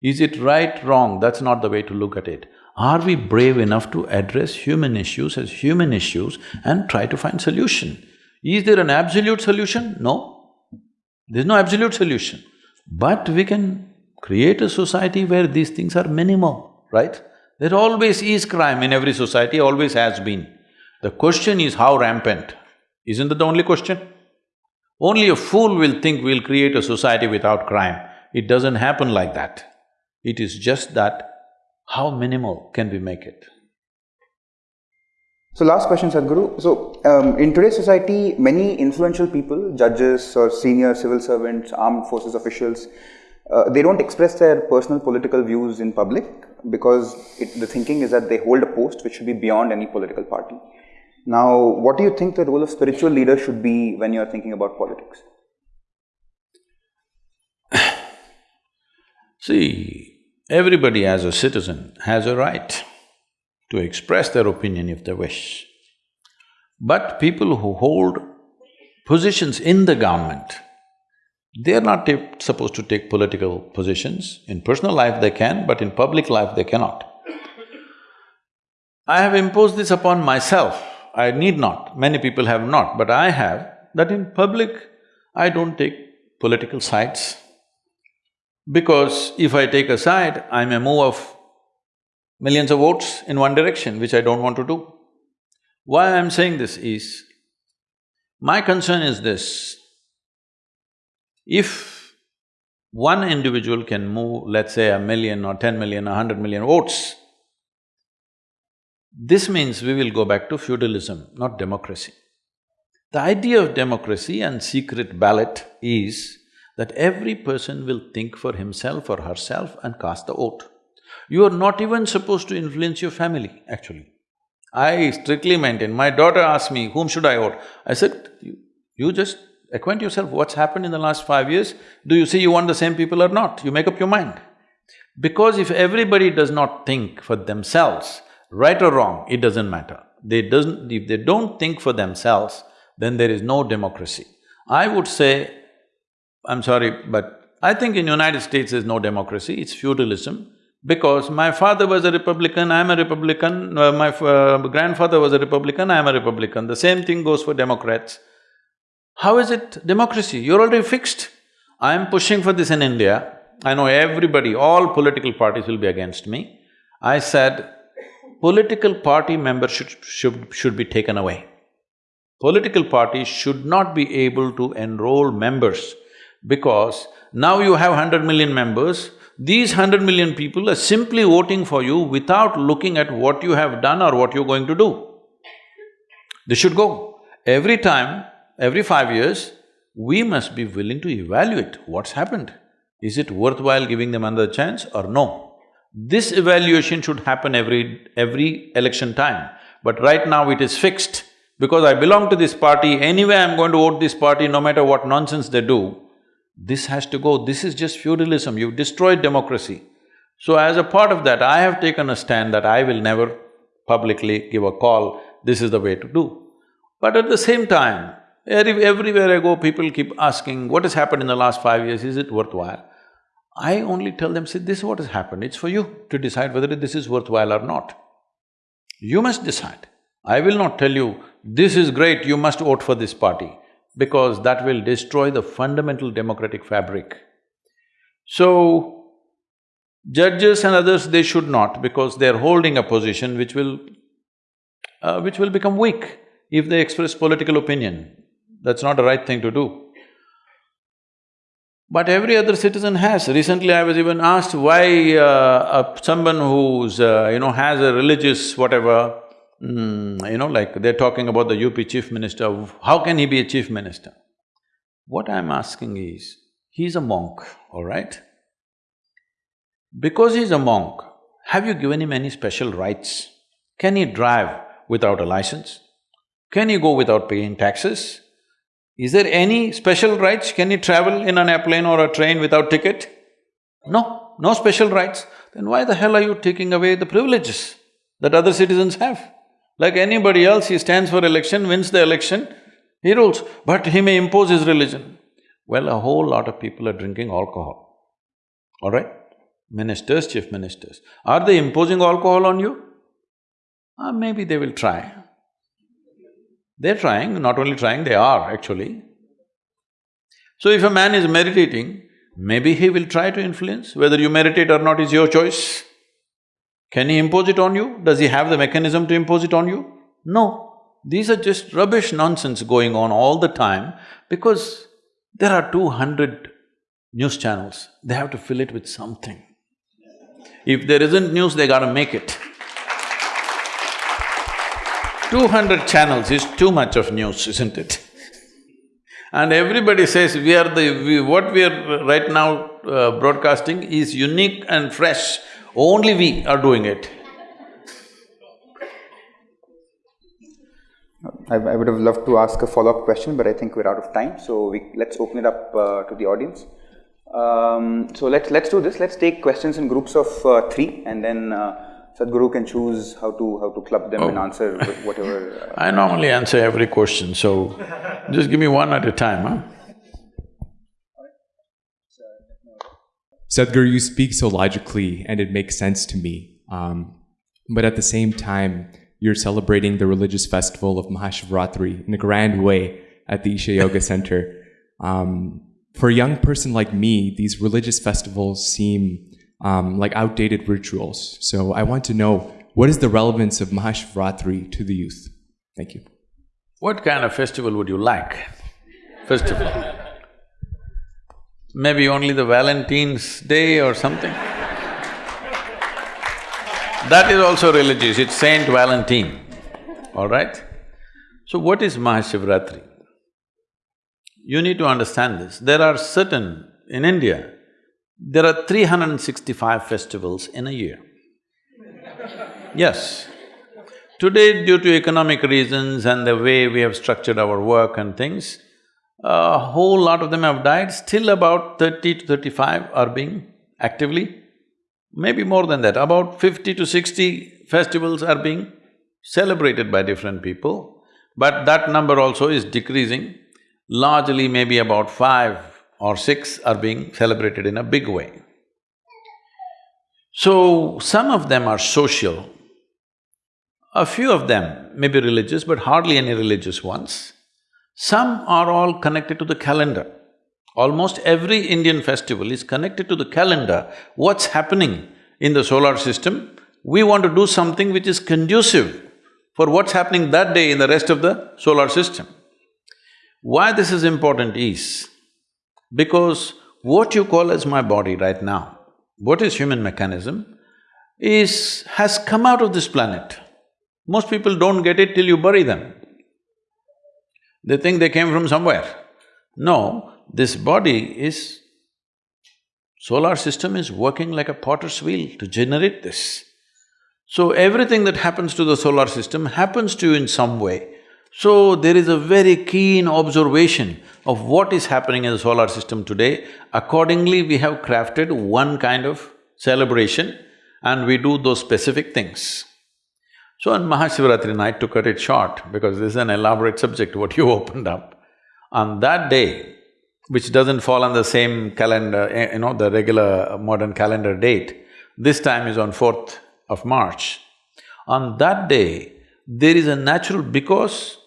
Is it right, wrong? That's not the way to look at it. Are we brave enough to address human issues as human issues and try to find solution? Is there an absolute solution? No. There's no absolute solution. But we can create a society where these things are minimal, right? There always is crime in every society, always has been. The question is how rampant. Isn't that the only question? Only a fool will think we'll create a society without crime. It doesn't happen like that. It is just that how minimal can we make it? So last question, Sadhguru. So um, in today's society, many influential people, judges or senior civil servants, armed forces officials, uh, they don't express their personal political views in public because it, the thinking is that they hold a post which should be beyond any political party. Now, what do you think the role of spiritual leader should be when you are thinking about politics? See, everybody as a citizen has a right to express their opinion if they wish. But people who hold positions in the government, they are not supposed to take political positions. In personal life they can, but in public life they cannot. I have imposed this upon myself, I need not, many people have not, but I have, that in public I don't take political sides. Because if I take a side, I may move of millions of votes in one direction, which I don't want to do. Why I'm saying this is, my concern is this, if one individual can move, let's say, a million or ten million, a hundred million votes, this means we will go back to feudalism, not democracy. The idea of democracy and secret ballot is that every person will think for himself or herself and cast the vote. You are not even supposed to influence your family, actually. I strictly maintain, my daughter asked me, whom should I vote? I said, you, just acquaint yourself, what's happened in the last five years? Do you see you want the same people or not? You make up your mind. Because if everybody does not think for themselves, right or wrong, it doesn't matter. They doesn't… if they don't think for themselves, then there is no democracy. I would say, I'm sorry, but I think in United States there's no democracy, it's feudalism because my father was a Republican, I'm a Republican, uh, my uh, grandfather was a Republican, I'm a Republican. The same thing goes for Democrats. How is it democracy? You're already fixed. I'm pushing for this in India. I know everybody, all political parties will be against me. I said, political party membership should, should be taken away. Political parties should not be able to enroll members because now you have hundred million members, these hundred million people are simply voting for you without looking at what you have done or what you're going to do. They should go. Every time, every five years, we must be willing to evaluate what's happened. Is it worthwhile giving them another chance or no? This evaluation should happen every… every election time. But right now it is fixed. Because I belong to this party, anyway I'm going to vote this party no matter what nonsense they do. This has to go, this is just feudalism, you've destroyed democracy. So as a part of that, I have taken a stand that I will never publicly give a call, this is the way to do. But at the same time, everywhere I go, people keep asking, what has happened in the last five years, is it worthwhile? I only tell them, see, this is what has happened, it's for you to decide whether this is worthwhile or not. You must decide. I will not tell you, this is great, you must vote for this party, because that will destroy the fundamental democratic fabric. So, judges and others, they should not, because they're holding a position which will… Uh, which will become weak if they express political opinion. That's not the right thing to do. But every other citizen has. Recently I was even asked why uh, someone who's, uh, you know, has a religious whatever, mm, you know, like they're talking about the UP chief minister, how can he be a chief minister? What I'm asking is, he's a monk, all right? Because he's a monk, have you given him any special rights? Can he drive without a license? Can he go without paying taxes? Is there any special rights? Can he travel in an airplane or a train without ticket? No, no special rights. Then why the hell are you taking away the privileges that other citizens have? Like anybody else, he stands for election, wins the election, he rules, but he may impose his religion. Well, a whole lot of people are drinking alcohol, all right? Ministers, chief ministers. Are they imposing alcohol on you? Ah, maybe they will try. They're trying, not only trying, they are actually. So if a man is meditating, maybe he will try to influence, whether you meditate or not is your choice. Can he impose it on you? Does he have the mechanism to impose it on you? No. These are just rubbish nonsense going on all the time because there are two hundred news channels, they have to fill it with something. If there isn't news, they gotta make it. Two hundred channels is too much of news, isn't it? and everybody says we are the… We, what we are right now uh, broadcasting is unique and fresh, only we are doing it. I, I would have loved to ask a follow-up question, but I think we're out of time, so we… let's open it up uh, to the audience. Um, so let's… let's do this, let's take questions in groups of uh, three and then uh, Sadhguru can choose how to… how to club them oh. and answer whatever… Uh, I normally answer every question, so just give me one at a time, huh? Sadhguru, you speak so logically and it makes sense to me. Um, but at the same time, you're celebrating the religious festival of Mahashivratri in a grand way at the Isha Yoga Center. Um, for a young person like me, these religious festivals seem um, like outdated rituals. So I want to know what is the relevance of Mahashivratri to the youth? Thank you. What kind of festival would you like? Festival? Maybe only the Valentine's Day or something? That is also religious, it's Saint Valentine, all right? So what is Mahashivratri? You need to understand this. There are certain… in India, there are 365 festivals in a year. Yes. Today, due to economic reasons and the way we have structured our work and things, a whole lot of them have died, still about thirty to thirty-five are being actively, maybe more than that, about fifty to sixty festivals are being celebrated by different people, but that number also is decreasing. Largely maybe about five or six are being celebrated in a big way. So, some of them are social, a few of them may be religious, but hardly any religious ones. Some are all connected to the calendar. Almost every Indian festival is connected to the calendar, what's happening in the solar system. We want to do something which is conducive for what's happening that day in the rest of the solar system. Why this is important is, because what you call as my body right now, what is human mechanism, is… has come out of this planet. Most people don't get it till you bury them. They think they came from somewhere. No, this body is Solar system is working like a potter's wheel to generate this. So everything that happens to the solar system happens to you in some way. So there is a very keen observation of what is happening in the solar system today. Accordingly, we have crafted one kind of celebration and we do those specific things. So on Mahashivaratri night, to cut it short, because this is an elaborate subject what you opened up, on that day, which doesn't fall on the same calendar, eh, you know, the regular modern calendar date, this time is on fourth of March. On that day, there is a natural… because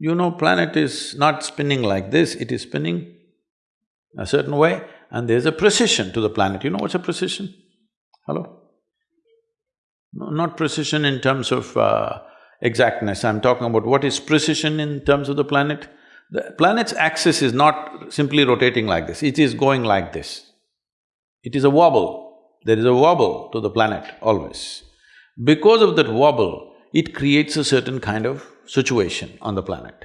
you know, planet is not spinning like this, it is spinning a certain way and there's a precession to the planet. You know what's a precession? Hello? No, not precision in terms of uh, exactness, I'm talking about what is precession in terms of the planet. The planet's axis is not simply rotating like this, it is going like this. It is a wobble, there is a wobble to the planet always. Because of that wobble, it creates a certain kind of situation on the planet.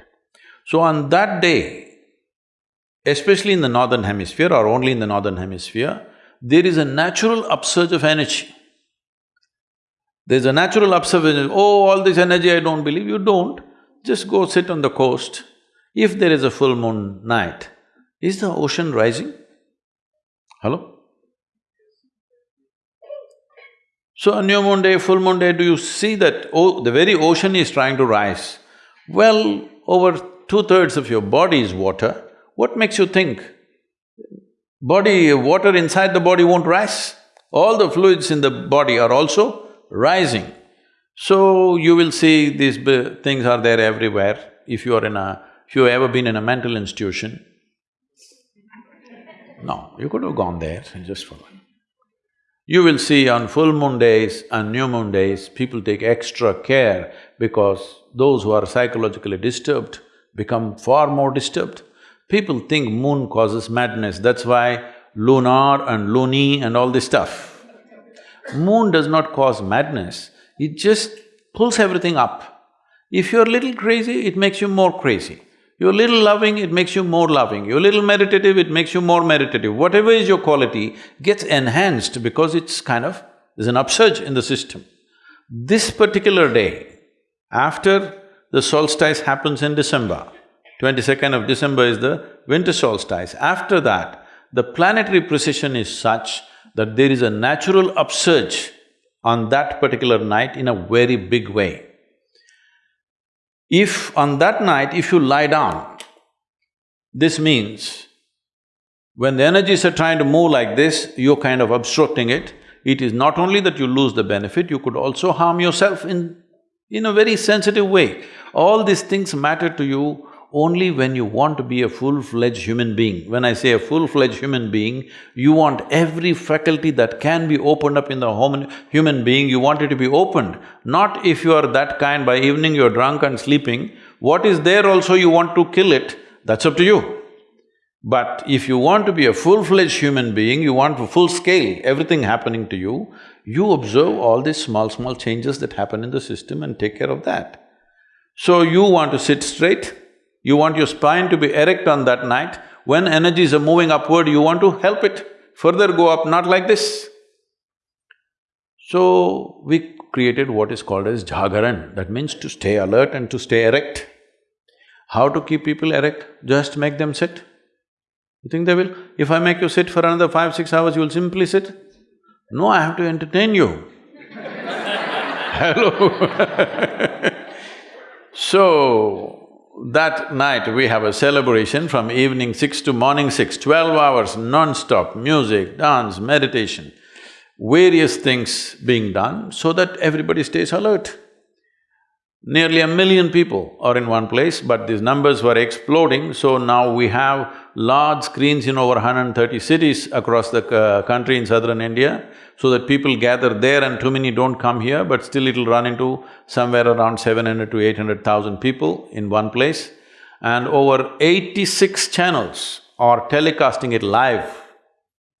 So on that day, especially in the northern hemisphere or only in the northern hemisphere, there is a natural upsurge of energy. There's a natural observation, oh, all this energy I don't believe, you don't. Just go sit on the coast. If there is a full moon night, is the ocean rising? Hello? So on new moon day, full moon day, do you see that oh, the very ocean is trying to rise? Well, over two-thirds of your body is water, what makes you think body… water inside the body won't rise? All the fluids in the body are also rising. So you will see these things are there everywhere. If you are in a… if you've ever been in a mental institution, no, you could have gone there just for you will see on full moon days and new moon days, people take extra care because those who are psychologically disturbed become far more disturbed. People think moon causes madness, that's why lunar and loony and all this stuff. Moon does not cause madness, it just pulls everything up. If you're a little crazy, it makes you more crazy. You're a little loving, it makes you more loving. You're a little meditative, it makes you more meditative. Whatever is your quality gets enhanced because it's kind of… there's an upsurge in the system. This particular day, after the solstice happens in December, twenty-second of December is the winter solstice. After that, the planetary precession is such that there is a natural upsurge on that particular night in a very big way. If on that night, if you lie down, this means when the energies are trying to move like this, you're kind of obstructing it. It is not only that you lose the benefit, you could also harm yourself in… in a very sensitive way. All these things matter to you only when you want to be a full-fledged human being. When I say a full-fledged human being, you want every faculty that can be opened up in the human being, you want it to be opened. Not if you are that kind, by evening you're drunk and sleeping, what is there also you want to kill it, that's up to you. But if you want to be a full-fledged human being, you want full scale, everything happening to you, you observe all these small, small changes that happen in the system and take care of that. So you want to sit straight, you want your spine to be erect on that night, when energies are moving upward, you want to help it further go up, not like this. So, we created what is called as jagaran, that means to stay alert and to stay erect. How to keep people erect? Just make them sit. You think they will? If I make you sit for another five, six hours, you will simply sit? No, I have to entertain you. Hello So, that night we have a celebration from evening six to morning six, twelve hours non-stop, music, dance, meditation, various things being done so that everybody stays alert. Nearly a million people are in one place, but these numbers were exploding, so now we have large screens in over 130 cities across the uh, country in southern India, so that people gather there and too many don't come here, but still it'll run into somewhere around 700 to 800,000 people in one place. And over eighty-six channels are telecasting it live.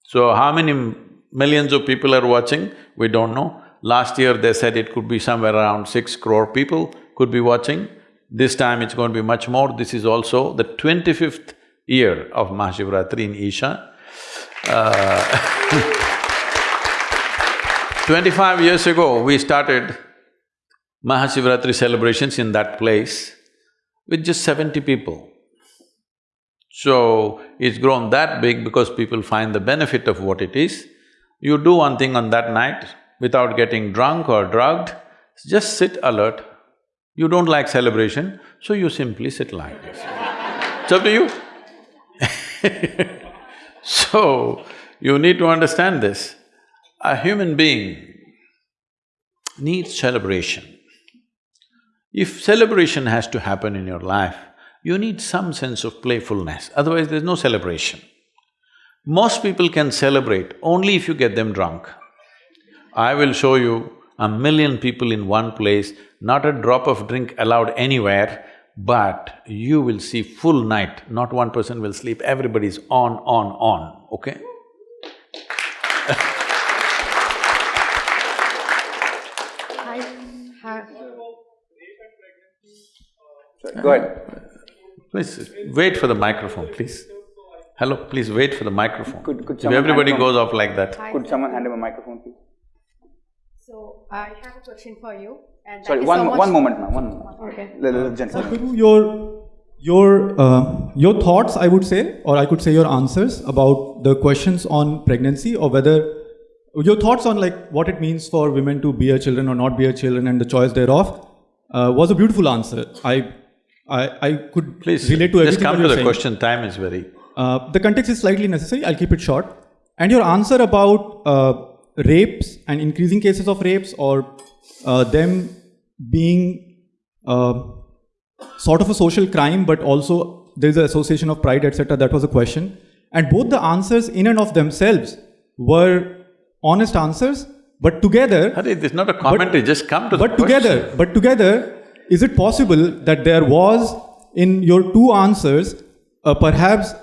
So how many millions of people are watching, we don't know. Last year they said it could be somewhere around six crore people could be watching. This time it's going to be much more. This is also the twenty-fifth year of Mahashivratri in Isha. Uh Twenty-five years ago, we started Mahashivratri celebrations in that place with just seventy people. So, it's grown that big because people find the benefit of what it is. You do one thing on that night without getting drunk or drugged, just sit alert. You don't like celebration, so you simply sit like this. It's up to you. so, you need to understand this. A human being needs celebration. If celebration has to happen in your life, you need some sense of playfulness, otherwise there's no celebration. Most people can celebrate only if you get them drunk. I will show you a million people in one place, not a drop of drink allowed anywhere, but you will see full night, not one person will sleep, everybody's on, on, on, okay? Sorry, go ahead. Please, wait for the microphone, please. Hello, please wait for the microphone. Could- could If everybody hand from- goes off like that. Could someone hand him a microphone, please? So I have a question for you. And Sorry, thank you so one, one moment, ma'am, one moment. Okay. The, the gentleman. Sadhguru, your your uh, your thoughts, I would say, or I could say your answers about the questions on pregnancy, or whether your thoughts on like what it means for women to bear children or not bear children and the choice thereof, uh, was a beautiful answer. I I, I could Please, relate to everything just come to the saying. question, time is very… Uh, the context is slightly necessary. I'll keep it short. And your answer about uh, rapes and increasing cases of rapes or uh, them being uh, sort of a social crime, but also there is an association of pride, etc. That was a question. And both the answers in and of themselves were honest answers, but together is not a commentary, just come to the but together, question. but together, is it possible that there was in your two answers a perhaps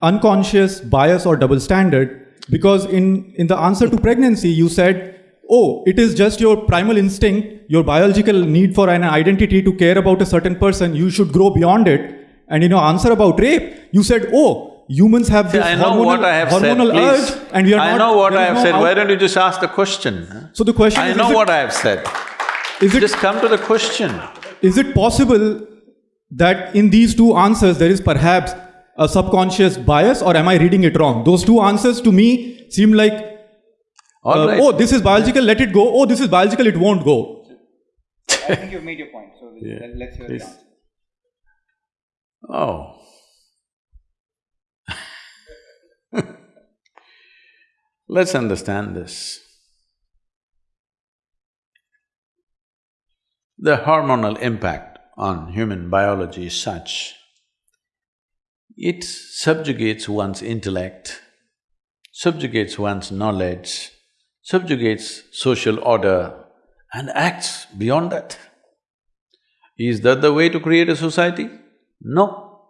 unconscious bias or double standard? Because in, in the answer to pregnancy, you said, oh, it is just your primal instinct, your biological need for an identity to care about a certain person, you should grow beyond it. And in your answer about rape, you said, oh, humans have See, this I know hormonal, what I have said, hormonal please. urge and we are not. I not. know what I have no said, out- why don't you just ask the question? So the question is I is, know what I have said. Is it Just come to the question. Is it possible that in these two answers there is perhaps a subconscious bias or am I reading it wrong? Those two answers to me seem like, All uh, right. oh, this is biological, let it go. Oh, this is biological, it won't go. I think you've made your point, so Yeah, let's hear please. the answer. Oh. Let's understand this. The hormonal impact on human biology is such, it subjugates one's intellect, subjugates one's knowledge, subjugates social order and acts beyond that. Is that the way to create a society? No.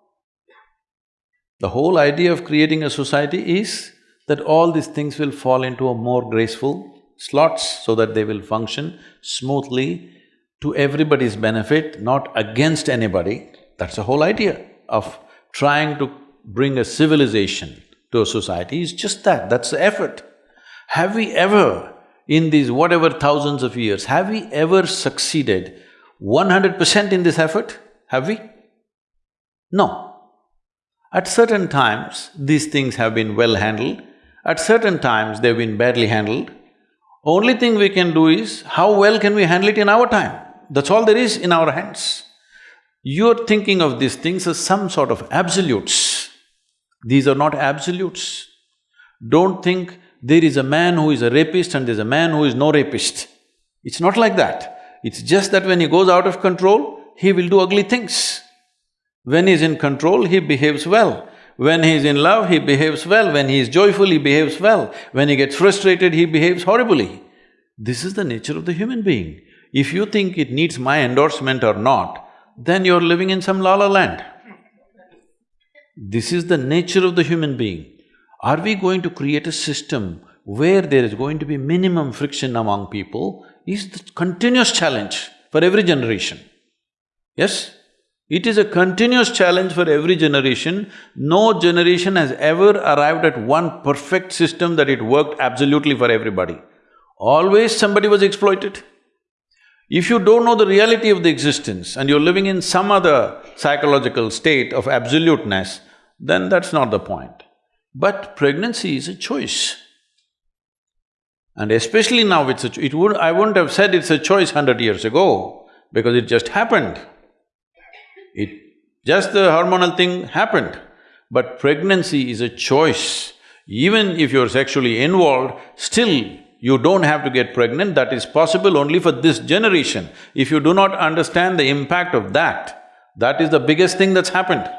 The whole idea of creating a society is that all these things will fall into a more graceful slots so that they will function smoothly to everybody's benefit, not against anybody. That's the whole idea of trying to bring a civilization to a society is just that, that's the effort. Have we ever, in these whatever thousands of years, have we ever succeeded one hundred percent in this effort? Have we? No. At certain times, these things have been well handled, at certain times they've been badly handled. Only thing we can do is, how well can we handle it in our time? That's all there is in our hands. You're thinking of these things as some sort of absolutes. These are not absolutes. Don't think there is a man who is a rapist and there's a man who is no rapist. It's not like that. It's just that when he goes out of control, he will do ugly things. When he's in control, he behaves well. When he's in love, he behaves well. When he's joyful, he behaves well. When he gets frustrated, he behaves horribly. This is the nature of the human being. If you think it needs my endorsement or not, then you're living in some la la land. This is the nature of the human being. Are we going to create a system where there is going to be minimum friction among people is the continuous challenge for every generation. Yes? It is a continuous challenge for every generation. No generation has ever arrived at one perfect system that it worked absolutely for everybody. Always somebody was exploited. If you don't know the reality of the existence and you're living in some other psychological state of absoluteness, then that's not the point. But pregnancy is a choice. And especially now it's a… it would… I wouldn't have said it's a choice hundred years ago, because it just happened. It… just the hormonal thing happened. But pregnancy is a choice. Even if you're sexually involved, still you don't have to get pregnant, that is possible only for this generation. If you do not understand the impact of that, that is the biggest thing that's happened.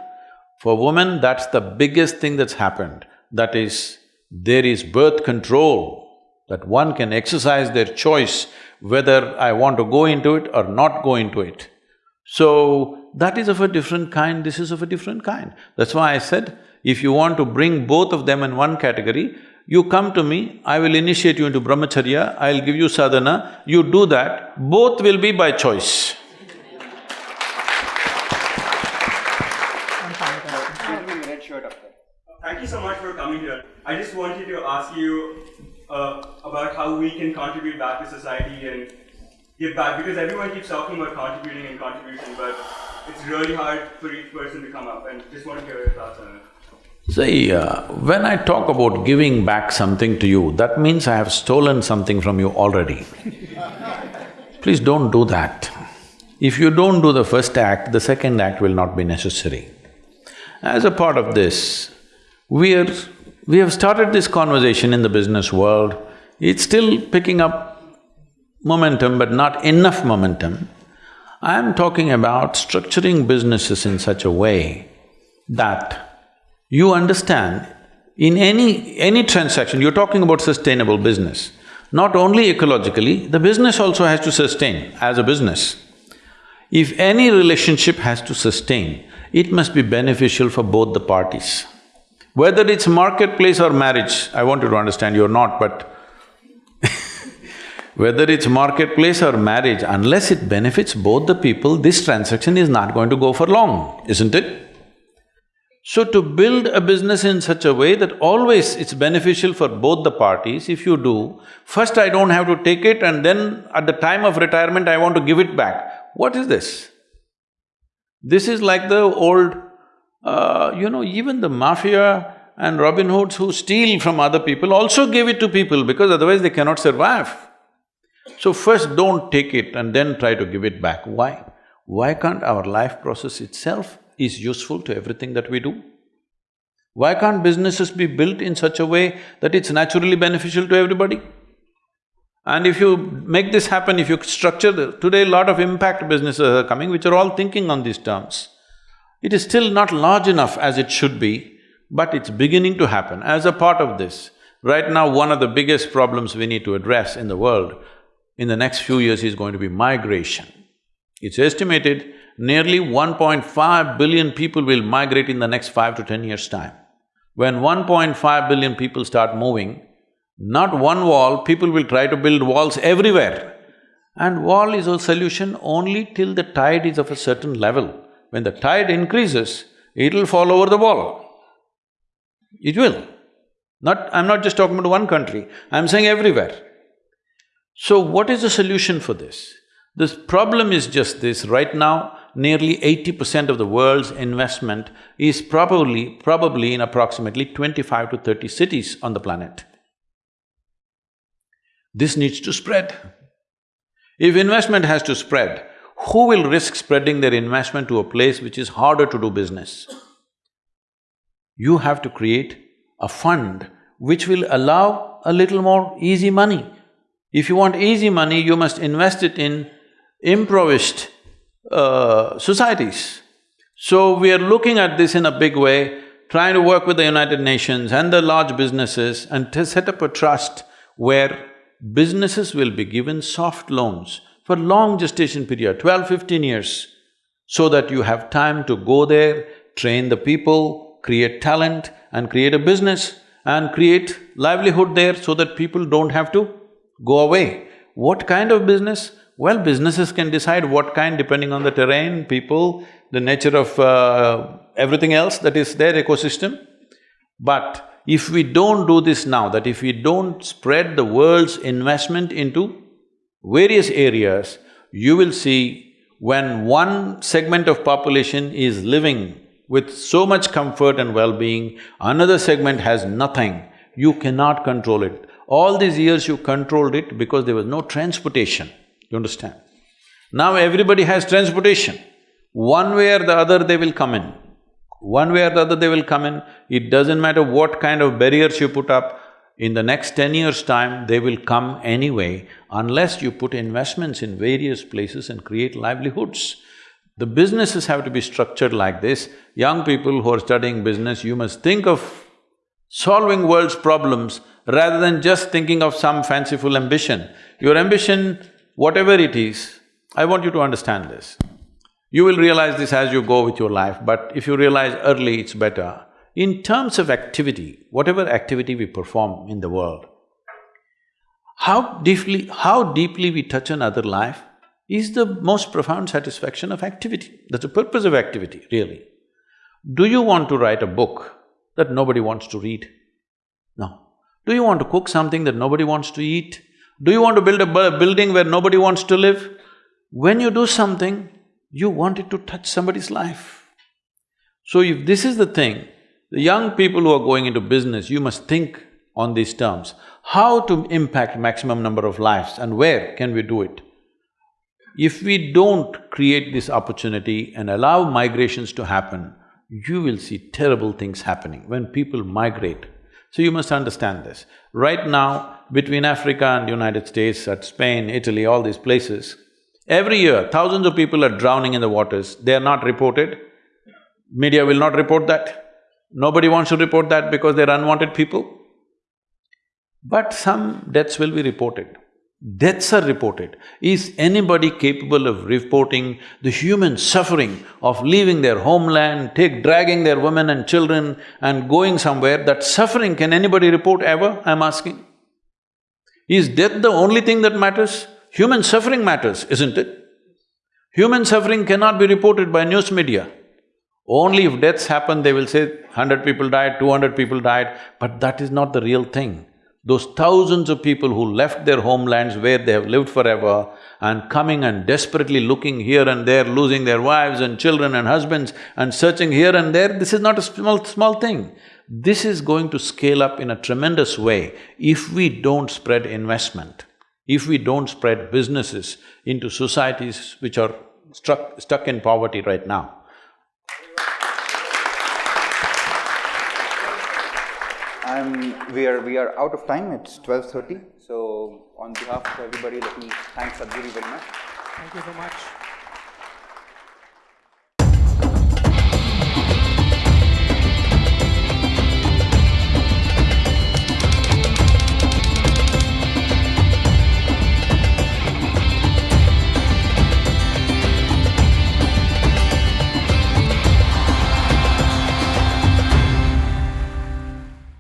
For women, that's the biggest thing that's happened. That is, there is birth control, that one can exercise their choice whether I want to go into it or not go into it. So, that is of a different kind, this is of a different kind. That's why I said, if you want to bring both of them in one category, you come to me, I will initiate you into brahmacharya, I'll give you sadhana, you do that, both will be by choice. Thank you so much for coming here. I just wanted to ask you uh, about how we can contribute back to society and give back because everyone keeps talking about contributing and contribution, but it's really hard for each person to come up and just want to hear your thoughts on it. See, uh, when I talk about giving back something to you, that means I have stolen something from you already. Please don't do that. If you don't do the first act, the second act will not be necessary. As a part of this, we are… we have started this conversation in the business world, it's still picking up momentum but not enough momentum. I am talking about structuring businesses in such a way that you understand, in any… any transaction, you're talking about sustainable business. Not only ecologically, the business also has to sustain as a business. If any relationship has to sustain, it must be beneficial for both the parties. Whether it's marketplace or marriage, I want you to understand, you're not, but whether it's marketplace or marriage, unless it benefits both the people, this transaction is not going to go for long, isn't it? So to build a business in such a way that always it's beneficial for both the parties, if you do, first I don't have to take it and then at the time of retirement I want to give it back. What is this? This is like the old, uh, you know, even the mafia and Robin Hoods who steal from other people also give it to people because otherwise they cannot survive. So first don't take it and then try to give it back. Why? Why can't our life process itself is useful to everything that we do? Why can't businesses be built in such a way that it's naturally beneficial to everybody? And if you make this happen, if you structure the… today a lot of impact businesses are coming which are all thinking on these terms. It is still not large enough as it should be, but it's beginning to happen. As a part of this, right now one of the biggest problems we need to address in the world in the next few years is going to be migration. It's estimated nearly 1.5 billion people will migrate in the next five to ten years' time. When 1.5 billion people start moving, not one wall, people will try to build walls everywhere. And wall is a solution only till the tide is of a certain level. When the tide increases, it'll fall over the wall. It will. Not… I'm not just talking about one country, I'm saying everywhere. So what is the solution for this? This problem is just this, right now, nearly eighty percent of the world's investment is probably… probably in approximately twenty-five to thirty cities on the planet. This needs to spread. If investment has to spread, who will risk spreading their investment to a place which is harder to do business? You have to create a fund which will allow a little more easy money. If you want easy money, you must invest it in impoverished uh, societies. So we are looking at this in a big way, trying to work with the United Nations and the large businesses and to set up a trust where businesses will be given soft loans for long gestation period, 12, 15 years, so that you have time to go there, train the people, create talent and create a business and create livelihood there so that people don't have to go away. What kind of business? Well, businesses can decide what kind depending on the terrain, people, the nature of uh, everything else that is their ecosystem. But if we don't do this now, that if we don't spread the world's investment into various areas, you will see when one segment of population is living with so much comfort and well-being, another segment has nothing, you cannot control it. All these years you controlled it because there was no transportation, you understand? Now everybody has transportation. One way or the other they will come in. One way or the other they will come in. It doesn't matter what kind of barriers you put up, in the next ten years' time, they will come anyway unless you put investments in various places and create livelihoods. The businesses have to be structured like this. Young people who are studying business, you must think of solving world's problems rather than just thinking of some fanciful ambition. Your ambition, whatever it is, I want you to understand this. You will realize this as you go with your life, but if you realize early, it's better. In terms of activity, whatever activity we perform in the world, how deeply… how deeply we touch another life is the most profound satisfaction of activity. That's the purpose of activity, really. Do you want to write a book that nobody wants to read? No. Do you want to cook something that nobody wants to eat? Do you want to build a building where nobody wants to live? When you do something, you want it to touch somebody's life. So if this is the thing, the young people who are going into business, you must think on these terms. How to impact maximum number of lives and where can we do it? If we don't create this opportunity and allow migrations to happen, you will see terrible things happening when people migrate. So you must understand this. Right now, between Africa and United States, at Spain, Italy, all these places, every year thousands of people are drowning in the waters, they are not reported. Media will not report that. Nobody wants to report that because they're unwanted people. But some deaths will be reported. Deaths are reported. Is anybody capable of reporting the human suffering of leaving their homeland, take… dragging their women and children and going somewhere? That suffering, can anybody report ever, I'm asking? Is death the only thing that matters? Human suffering matters, isn't it? Human suffering cannot be reported by news media. Only if deaths happen, they will say hundred people died, two hundred people died, but that is not the real thing. Those thousands of people who left their homelands where they have lived forever and coming and desperately looking here and there, losing their wives and children and husbands and searching here and there, this is not a small, small thing. This is going to scale up in a tremendous way if we don't spread investment, if we don't spread businesses into societies which are struck, stuck in poverty right now. I'm… we are… we are out of time, it's twelve thirty. So, on behalf of everybody, let me thank Sadhguru very much. Thank you so much.